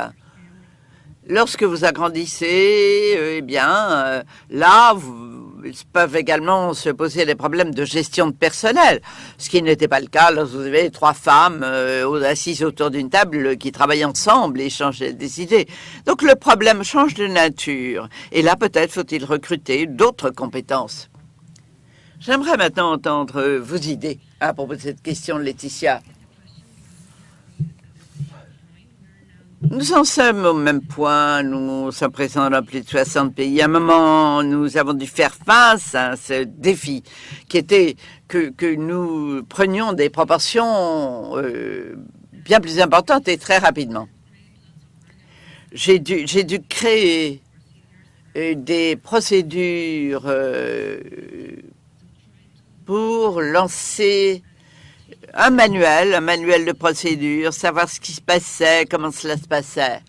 Lorsque vous agrandissez, eh bien, euh, là, vous, ils peuvent également se poser des problèmes de gestion de personnel, ce qui n'était pas le cas lorsque vous avez trois femmes euh, assises autour d'une table qui travaillent ensemble et échangent des idées. Donc le problème change de nature. Et là, peut-être faut-il recruter d'autres compétences. J'aimerais maintenant entendre vos idées à propos de cette question, Laetitia. Nous en sommes au même point. Nous sommes présents dans plus de 60 pays. À un moment, nous avons dû faire face à ce défi qui était que, que nous prenions des proportions euh, bien plus importantes et très rapidement. J'ai dû, dû créer euh, des procédures euh, pour lancer un manuel, un manuel de procédure, savoir ce qui se passait, comment cela se passait.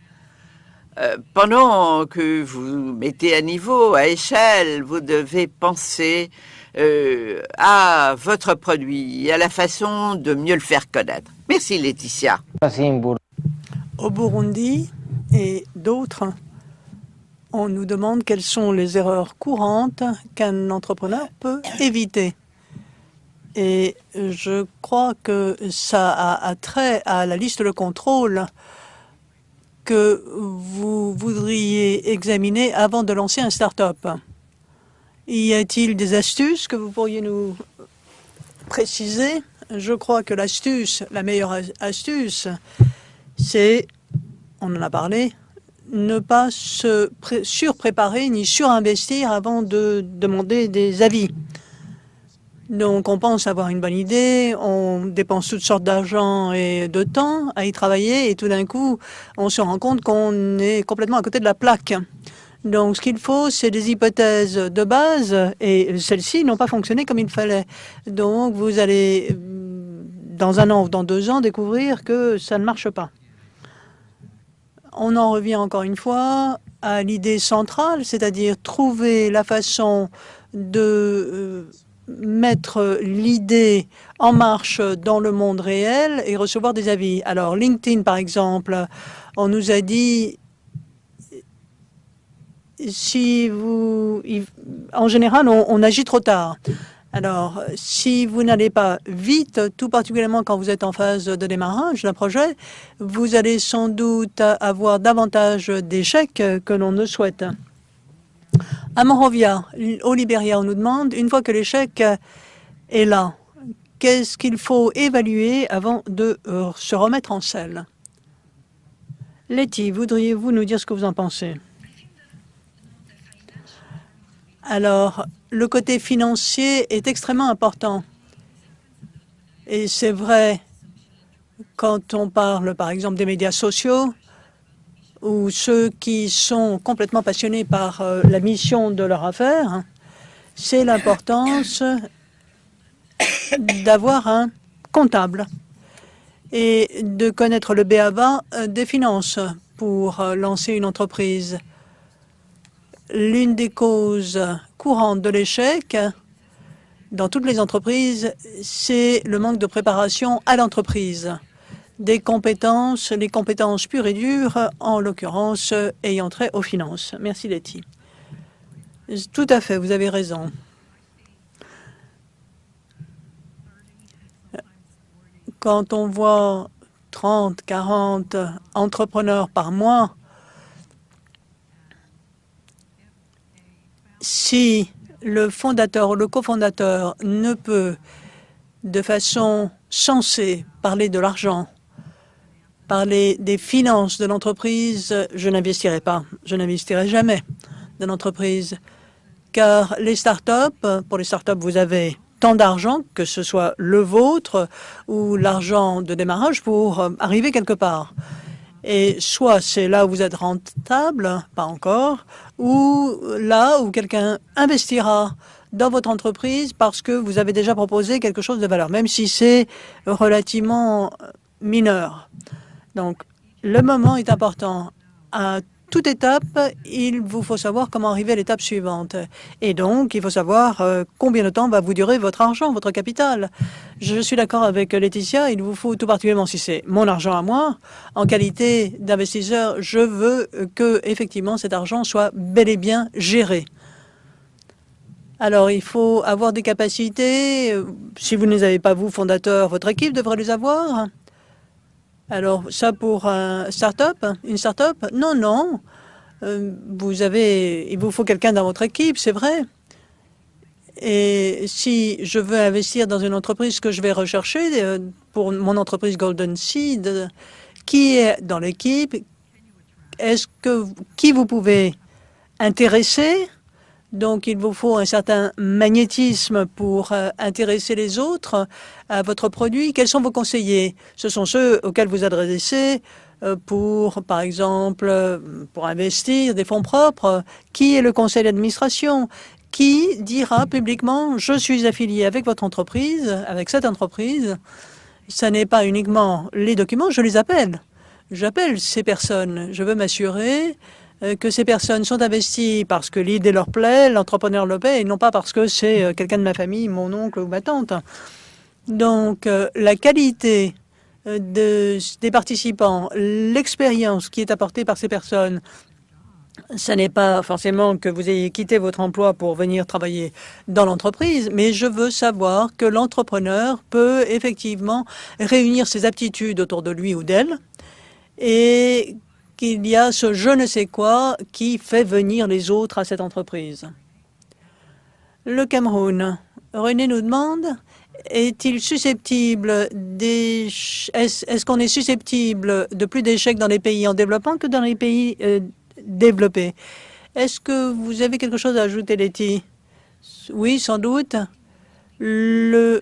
Euh, pendant que vous mettez à niveau, à échelle, vous devez penser euh, à votre produit, à la façon de mieux le faire connaître. Merci Laetitia. Au Burundi et d'autres, on nous demande quelles sont les erreurs courantes qu'un entrepreneur peut éviter. Et je crois que ça a, trait à la liste de contrôle que vous voudriez examiner avant de lancer un start-up. Y a-t-il des astuces que vous pourriez nous préciser? Je crois que l'astuce, la meilleure astuce, c'est, on en a parlé, ne pas se surpréparer ni surinvestir avant de demander des avis. Donc, on pense avoir une bonne idée, on dépense toutes sortes d'argent et de temps à y travailler, et tout d'un coup, on se rend compte qu'on est complètement à côté de la plaque. Donc, ce qu'il faut, c'est des hypothèses de base, et celles-ci n'ont pas fonctionné comme il fallait. Donc, vous allez, dans un an ou dans deux ans, découvrir que ça ne marche pas. On en revient encore une fois à l'idée centrale, c'est-à-dire trouver la façon de euh, mettre l'idée en marche dans le monde réel et recevoir des avis. Alors, LinkedIn, par exemple, on nous a dit si vous, en général, on, agit trop tard. Alors, si vous n'allez pas vite, tout particulièrement quand vous êtes en phase de démarrage d'un projet, vous allez sans doute avoir davantage d'échecs que l'on ne souhaite. À Monrovia, au Libéria, on nous demande, une fois que l'échec est là, qu'est-ce qu'il faut évaluer avant de euh, se remettre en selle? Letty, voudriez-vous nous dire ce que vous en pensez? Alors, le côté financier est extrêmement important. Et c'est vrai quand on parle, par exemple, des médias sociaux, ou ceux qui sont complètement passionnés par euh, la mission de leur affaire, c'est l'importance d'avoir un comptable et de connaître le BABA euh, des finances pour euh, lancer une entreprise. L'une des causes courantes de l'échec dans toutes les entreprises, c'est le manque de préparation à l'entreprise. Des compétences, les compétences pures et dures, en l'occurrence ayant trait aux finances. Merci Letty. Tout à fait, vous avez raison. Quand on voit 30, 40 entrepreneurs par mois, si le fondateur ou le cofondateur ne peut de façon sensée parler de l'argent, parler des finances de l'entreprise, je n'investirai pas. Je n'investirai jamais dans l'entreprise. Car les startups, pour les startups, vous avez tant d'argent, que ce soit le vôtre ou l'argent de démarrage pour euh, arriver quelque part. Et soit c'est là où vous êtes rentable, pas encore, ou là où quelqu'un investira dans votre entreprise parce que vous avez déjà proposé quelque chose de valeur, même si c'est relativement mineur. Donc, le moment est important. À toute étape, il vous faut savoir comment arriver à l'étape suivante. Et donc, il faut savoir euh, combien de temps va vous durer votre argent, votre capital. Je suis d'accord avec Laetitia, il vous faut tout particulièrement, si c'est mon argent à moi, en qualité d'investisseur, je veux que effectivement cet argent soit bel et bien géré. Alors, il faut avoir des capacités. Si vous ne les avez pas, vous, fondateur, votre équipe devrait les avoir. Alors, ça pour un start-up, une start-up? Non, non. Euh, il vous faut quelqu'un dans votre équipe, c'est vrai. Et si je veux investir dans une entreprise que je vais rechercher euh, pour mon entreprise Golden Seed, qui est dans l'équipe Est-ce que qui vous pouvez intéresser? Donc, il vous faut un certain magnétisme pour euh, intéresser les autres à votre produit. Quels sont vos conseillers? Ce sont ceux auxquels vous adressez euh, pour, par exemple, euh, pour investir des fonds propres. Qui est le conseil d'administration? Qui dira publiquement « je suis affilié avec votre entreprise, avec cette entreprise ». Ce n'est pas uniquement les documents, je les appelle. J'appelle ces personnes. Je veux m'assurer euh, que ces personnes sont investies parce que l'idée leur plaît, l'entrepreneur le paie, et non pas parce que c'est euh, quelqu'un de ma famille, mon oncle ou ma tante. Donc, euh, la qualité de, des participants, l'expérience qui est apportée par ces personnes, ce n'est pas forcément que vous ayez quitté votre emploi pour venir travailler dans l'entreprise, mais je veux savoir que l'entrepreneur peut effectivement réunir ses aptitudes autour de lui ou d'elle et qu'il y a ce je ne sais quoi qui fait venir les autres à cette entreprise. Le Cameroun. René nous demande, est-il susceptible est-ce qu'on est susceptible de plus d'échecs dans les pays en développement que dans les pays euh, développés? Est-ce que vous avez quelque chose à ajouter, Letty? Oui, sans doute. Le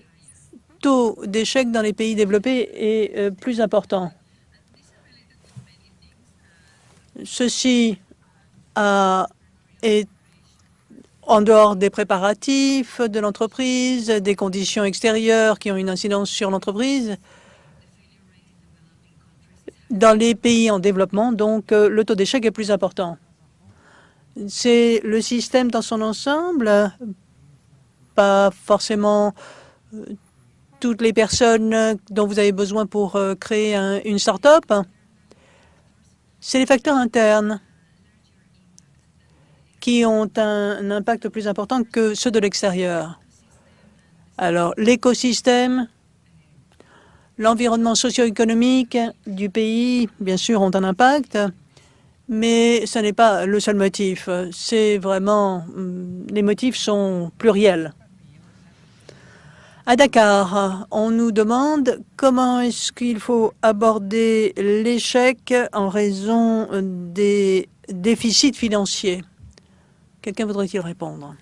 taux d'échec dans les pays développés est euh, plus important. Ceci est en dehors des préparatifs de l'entreprise, des conditions extérieures qui ont une incidence sur l'entreprise. Dans les pays en développement, donc, euh, le taux d'échec est plus important. C'est le système dans son ensemble, pas forcément euh, toutes les personnes dont vous avez besoin pour euh, créer une start-up c'est les facteurs internes qui ont un, impact plus important que ceux de l'extérieur. Alors, l'écosystème, l'environnement socio-économique du pays, bien sûr, ont un impact, Mais ce n'est pas le seul motif. C'est vraiment... Hum, les motifs sont pluriels. À Dakar, on nous demande comment est-ce qu'il faut aborder l'échec en raison des déficits financiers. Quelqu'un voudrait-il répondre?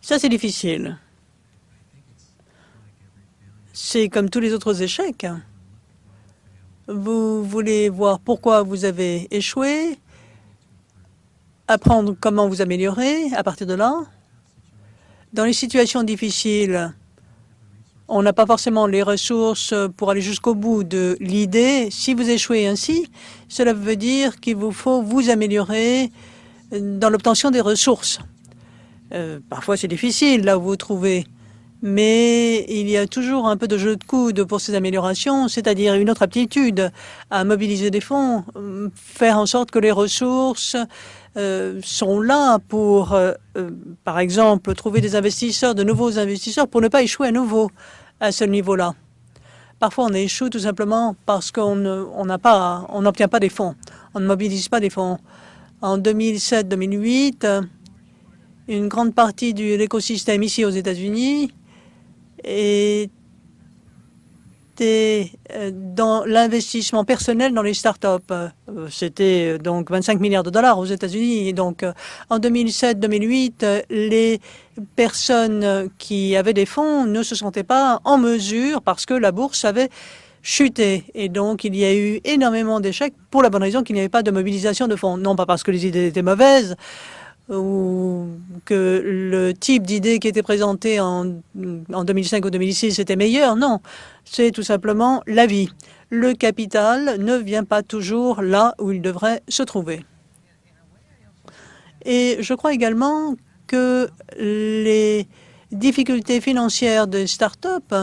Ça, c'est difficile. C'est comme tous les autres échecs. Vous voulez voir pourquoi vous avez échoué, apprendre comment vous améliorer à partir de là. Dans les situations difficiles, on n'a pas forcément les ressources pour aller jusqu'au bout de l'idée. Si vous échouez ainsi, cela veut dire qu'il vous faut vous améliorer dans l'obtention des ressources. Euh, parfois, c'est difficile là où vous vous trouvez, mais il y a toujours un peu de jeu de coude pour ces améliorations, c'est-à-dire une autre aptitude à mobiliser des fonds, faire en sorte que les ressources euh, sont là pour, euh, euh, par exemple, trouver des investisseurs, de nouveaux investisseurs, pour ne pas échouer à nouveau à ce niveau-là. Parfois, on échoue tout simplement parce qu'on n'a pas, n'obtient pas des fonds, on ne mobilise pas des fonds. En 2007-2008, une grande partie de l'écosystème ici aux États-Unis est euh, dans l'investissement personnel dans les startups. Euh, c'était euh, donc 25 milliards de dollars aux États-Unis. Donc, en 2007-2008, les personnes qui avaient des fonds ne se sentaient pas en mesure parce que la bourse avait chuté. Et donc, il y a eu énormément d'échecs pour la bonne raison qu'il n'y avait pas de mobilisation de fonds. Non pas parce que les idées étaient mauvaises, ou que le type d'idée qui était présenté en, en 2005 ou 2006 était meilleur. Non, c'est tout simplement la vie. Le capital ne vient pas toujours là où il devrait se trouver. Et je crois également que les difficultés financières des start-up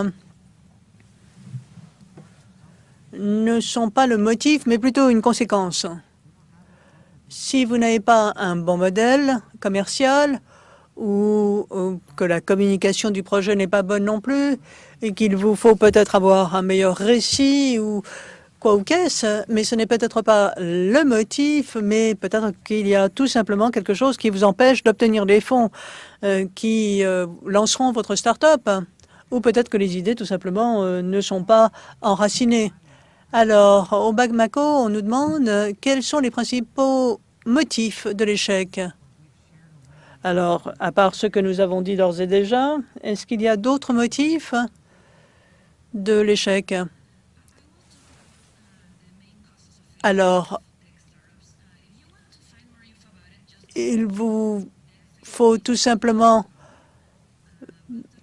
ne sont pas le motif, mais plutôt une conséquence. Si vous n'avez pas un bon modèle commercial ou, que la communication du projet n'est pas bonne non plus et qu'il vous faut peut-être avoir un meilleur récit ou quoi ou qu'est-ce, mais ce n'est peut-être pas le motif, mais peut-être qu'il y a tout simplement quelque chose qui vous empêche d'obtenir des fonds euh, qui euh, lanceront votre start-up ou peut-être que les idées tout simplement euh, ne sont pas enracinées. Alors, au BAGMACO, on nous demande quels sont les principaux motifs de l'échec. Alors, à part ce que nous avons dit d'ores et déjà, est-ce qu'il y a d'autres motifs de l'échec? Alors, il vous faut tout simplement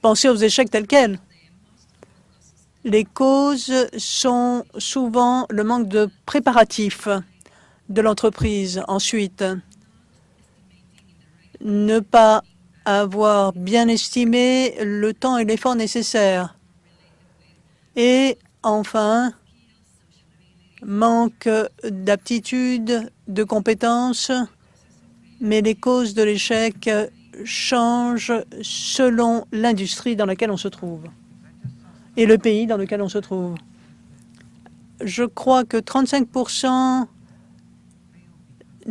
penser aux échecs tels quels. Les causes sont souvent le manque de préparatifs de l'entreprise. Ensuite, ne pas avoir bien estimé le temps et l'effort nécessaires. Et enfin, manque d'aptitude, de compétences, mais les causes de l'échec changent selon l'industrie dans laquelle on se trouve et le pays dans lequel on se trouve. Je crois que 35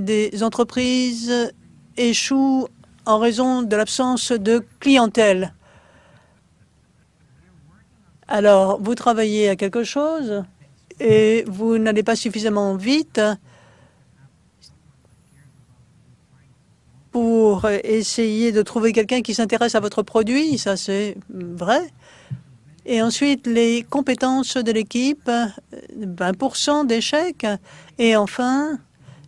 des entreprises échouent en raison de l'absence de clientèle. Alors, vous travaillez à quelque chose et vous n'allez pas suffisamment vite pour essayer de trouver quelqu'un qui s'intéresse à votre produit, ça c'est vrai. Et ensuite, les compétences de l'équipe, 20% d'échecs. Et enfin,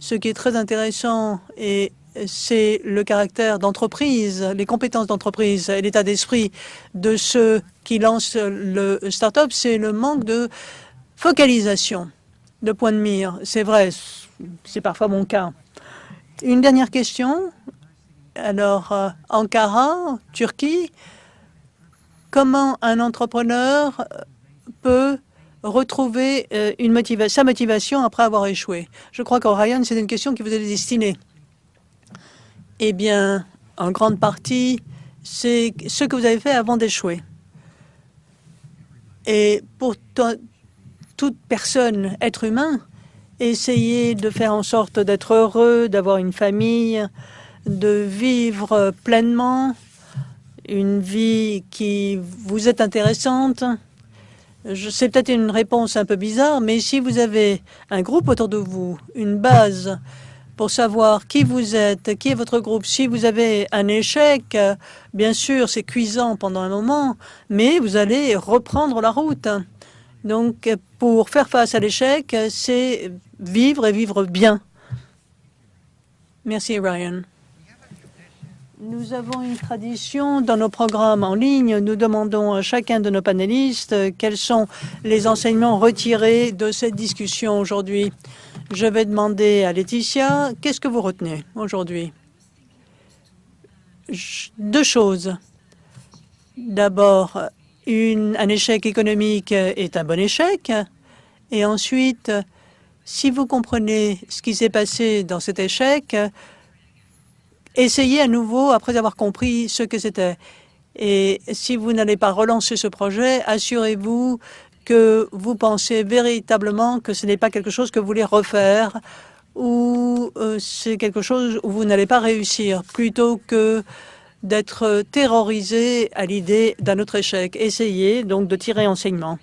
ce qui est très intéressant, et c'est le caractère d'entreprise, les compétences d'entreprise et l'état d'esprit de ceux qui lancent le start-up, c'est le manque de focalisation, de point de mire. C'est vrai, c'est parfois mon cas. Une dernière question. Alors, euh, Ankara, Turquie, comment un entrepreneur peut retrouver euh, sa motivation après avoir échoué Je crois qu'Orion, c'est une question qui vous est destinée. Eh bien, en grande partie, c'est ce que vous avez fait avant d'échouer. Et pour toute personne, être humain, essayer de faire en sorte d'être heureux, d'avoir une famille, de vivre pleinement, une vie qui vous est intéressante. C'est peut-être une réponse un peu bizarre, mais si vous avez un groupe autour de vous, une base pour savoir qui vous êtes, qui est votre groupe, si vous avez un échec, bien sûr, c'est cuisant pendant un moment, mais vous allez reprendre la route. Donc, pour faire face à l'échec, c'est vivre et vivre bien. Merci, Ryan. Nous avons une tradition dans nos programmes en ligne. Nous demandons à chacun de nos panélistes quels sont les enseignements retirés de cette discussion aujourd'hui. Je vais demander à Laetitia, qu'est-ce que vous retenez aujourd'hui? Deux choses. D'abord, un échec économique est un bon échec. Et ensuite, si vous comprenez ce qui s'est passé dans cet échec, essayez à nouveau après avoir compris ce que c'était. Et si vous n'allez pas relancer ce projet, assurez-vous que vous pensez véritablement que ce n'est pas quelque chose que vous voulez refaire ou euh, c'est quelque chose où vous n'allez pas réussir, plutôt que d'être terrorisé à l'idée d'un autre échec. Essayez donc de tirer enseignement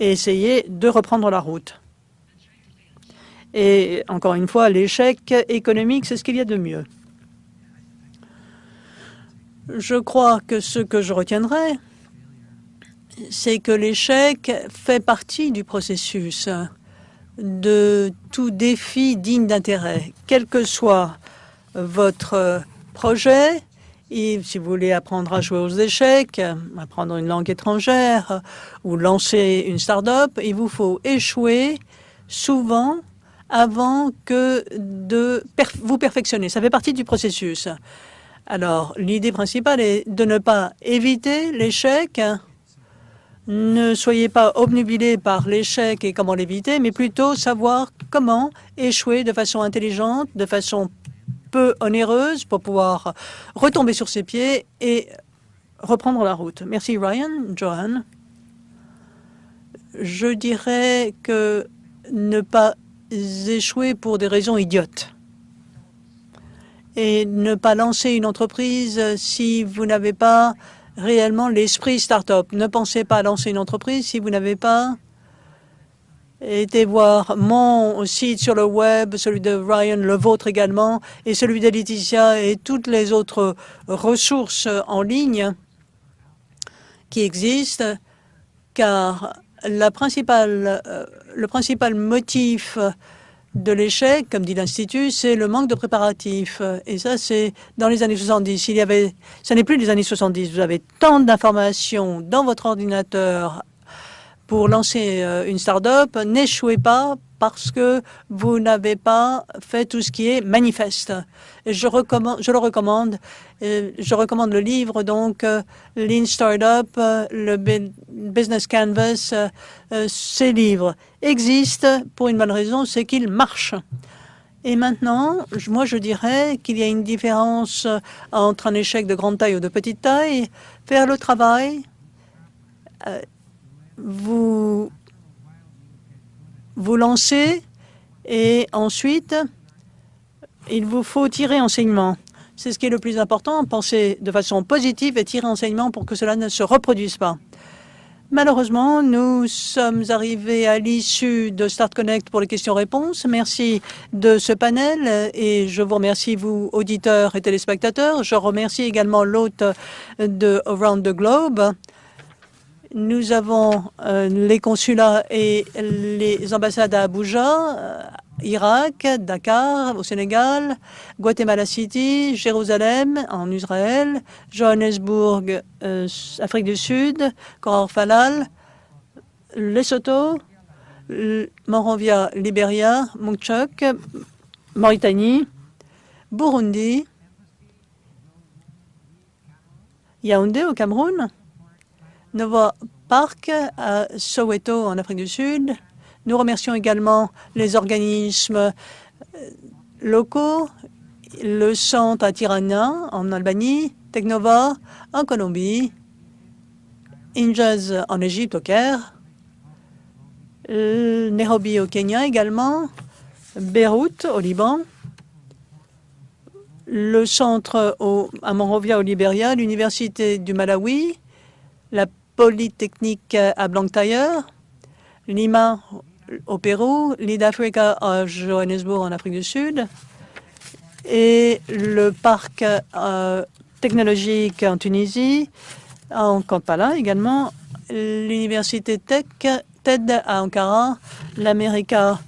et essayez de reprendre la route. Et encore une fois, l'échec économique, c'est ce qu'il y a de mieux. Je crois que ce que je retiendrai, c'est que l'échec fait partie du processus de tout défi digne d'intérêt, quel que soit votre projet, et si vous voulez apprendre à jouer aux échecs, apprendre une langue étrangère ou lancer une start-up, il vous faut échouer souvent avant que de vous perfectionner. Ça fait partie du processus. Alors, l'idée principale est de ne pas éviter l'échec. Ne soyez pas obnubilés par l'échec et comment l'éviter, mais plutôt savoir comment échouer de façon intelligente, de façon peu onéreuse pour pouvoir retomber sur ses pieds et reprendre la route. Merci Ryan. Johan. Je dirais que ne pas échouer pour des raisons idiotes et ne pas lancer une entreprise si vous n'avez pas réellement l'esprit start-up. Ne pensez pas à lancer une entreprise si vous n'avez pas été voir mon site sur le web, celui de Ryan, le vôtre également, et celui de Laetitia et toutes les autres ressources en ligne qui existent, car la principale, euh, le principal motif de l'échec, comme dit l'Institut, c'est le manque de préparatifs. Et ça, c'est dans les années 70. Il ce n'est plus les années 70. Vous avez tant d'informations dans votre ordinateur pour lancer euh, une start-up. N'échouez pas parce que vous n'avez pas fait tout ce qui est manifeste. je, recommande, je le recommande. Je recommande le livre, donc, euh, Lean Startup, euh, le Business Canvas. Euh, ces livres existent pour une bonne raison, c'est qu'ils marchent. Et maintenant, moi, je dirais qu'il y a une différence entre un échec de grande taille ou de petite taille. Faire le travail, vous vous lancez et ensuite, il vous faut tirer enseignement. C'est ce qui est le plus important, penser de façon positive et tirer enseignement pour que cela ne se reproduise pas. Malheureusement, nous sommes arrivés à l'issue de Start Connect pour les questions-réponses. Merci de ce panel et je vous remercie, vous, auditeurs et téléspectateurs. Je remercie également l'hôte de Around the Globe. Nous avons euh, les consulats et les ambassades à Abuja, euh, Irak, Dakar, au Sénégal, Guatemala City, Jérusalem, en Israël, Johannesburg, euh, Afrique du Sud, Falal, Lesotho, Monrovia, Libéria, Mukchok, Mauritanie, Burundi, Yaoundé au Cameroun, Nova Park à Soweto en Afrique du Sud. Nous remercions également les organismes euh, locaux, le centre à Tirana en Albanie, Technova en Colombie, Injaz en Égypte au Caire, Nairobi au Kenya également, Beyrouth au Liban, le centre à Monrovia au Libéria, l'université du Malawi, la Polytechnique à Blantyre, Lima au Pérou, l'Id-Africa à Johannesburg en Afrique du Sud et le parc euh, technologique en Tunisie, en Kampala également, l'université Tech, TED à Ankara, l'America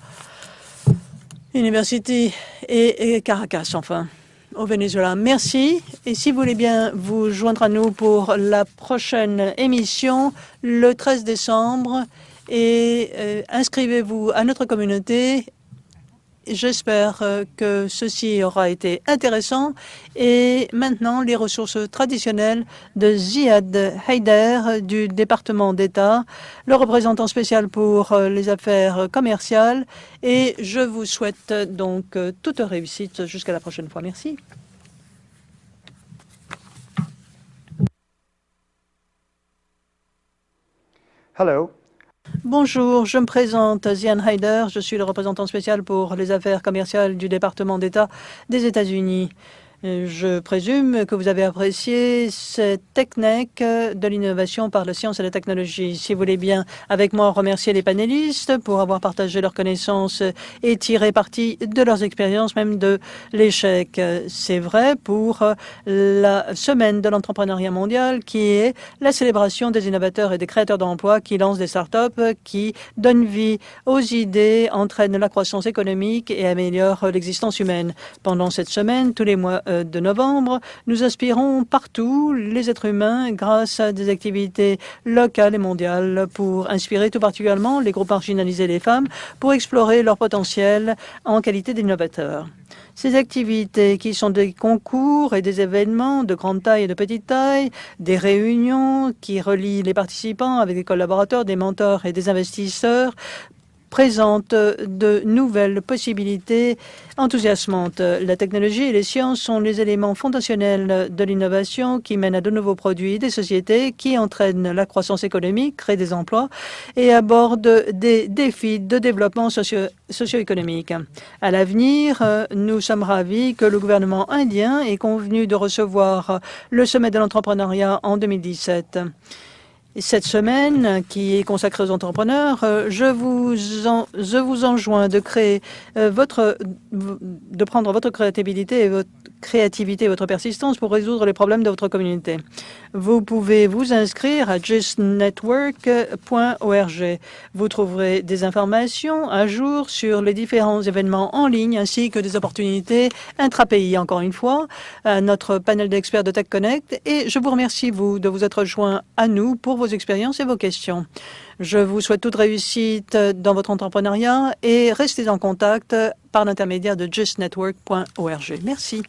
University et Caracas enfin au Venezuela. Merci. Et si vous voulez bien vous joindre à nous pour la prochaine émission le 13 décembre et euh, inscrivez-vous à notre communauté. J'espère euh, que ceci aura été intéressant. Et maintenant, les ressources traditionnelles de Ziad Haider du département d'État, le représentant spécial pour euh, les affaires commerciales. Et je vous souhaite donc toute réussite jusqu'à la prochaine fois. Merci. Hello. Bonjour, je me présente Zian Haider, je suis le représentant spécial pour les affaires commerciales du département d'État des États-Unis. Je présume que vous avez apprécié cette technique de l'innovation par la science et la technologie. Si vous voulez bien, avec moi, remercier les panélistes pour avoir partagé leurs connaissances et tiré parti de leurs expériences, même de l'échec. C'est vrai pour la semaine de l'entrepreneuriat mondial, qui est la célébration des innovateurs et des créateurs d'emplois qui lancent des startups, qui donnent vie aux idées, entraînent la croissance économique et améliorent l'existence humaine. Pendant cette semaine, tous les mois, de novembre, nous inspirons partout les êtres humains grâce à des activités locales et mondiales pour inspirer tout particulièrement les groupes marginalisés et les femmes pour explorer leur potentiel en qualité d'innovateurs. Ces activités qui sont des concours et des événements de grande taille et de petite taille, des réunions qui relient les participants avec des collaborateurs, des mentors et des investisseurs présente de nouvelles possibilités enthousiasmantes. La technologie et les sciences sont les éléments fondationnels de l'innovation qui mènent à de nouveaux produits des sociétés qui entraînent la croissance économique, créent des emplois et abordent des défis de développement socio-économique. à l'avenir, nous sommes ravis que le gouvernement indien ait convenu de recevoir le sommet de l'entrepreneuriat en 2017 cette semaine qui est consacrée aux entrepreneurs, euh, je vous, en, je vous enjoins de créer euh, votre, de prendre votre créativité et votre créativité et votre persistance pour résoudre les problèmes de votre communauté. Vous pouvez vous inscrire à justnetwork.org. Vous trouverez des informations à jour sur les différents événements en ligne ainsi que des opportunités intra-pays. Encore une fois, à notre panel d'experts de Tech Connect et je vous remercie, vous, de vous être joint à nous pour vos expériences et vos questions. Je vous souhaite toute réussite dans votre entrepreneuriat et restez en contact par l'intermédiaire de justnetwork.org. Merci.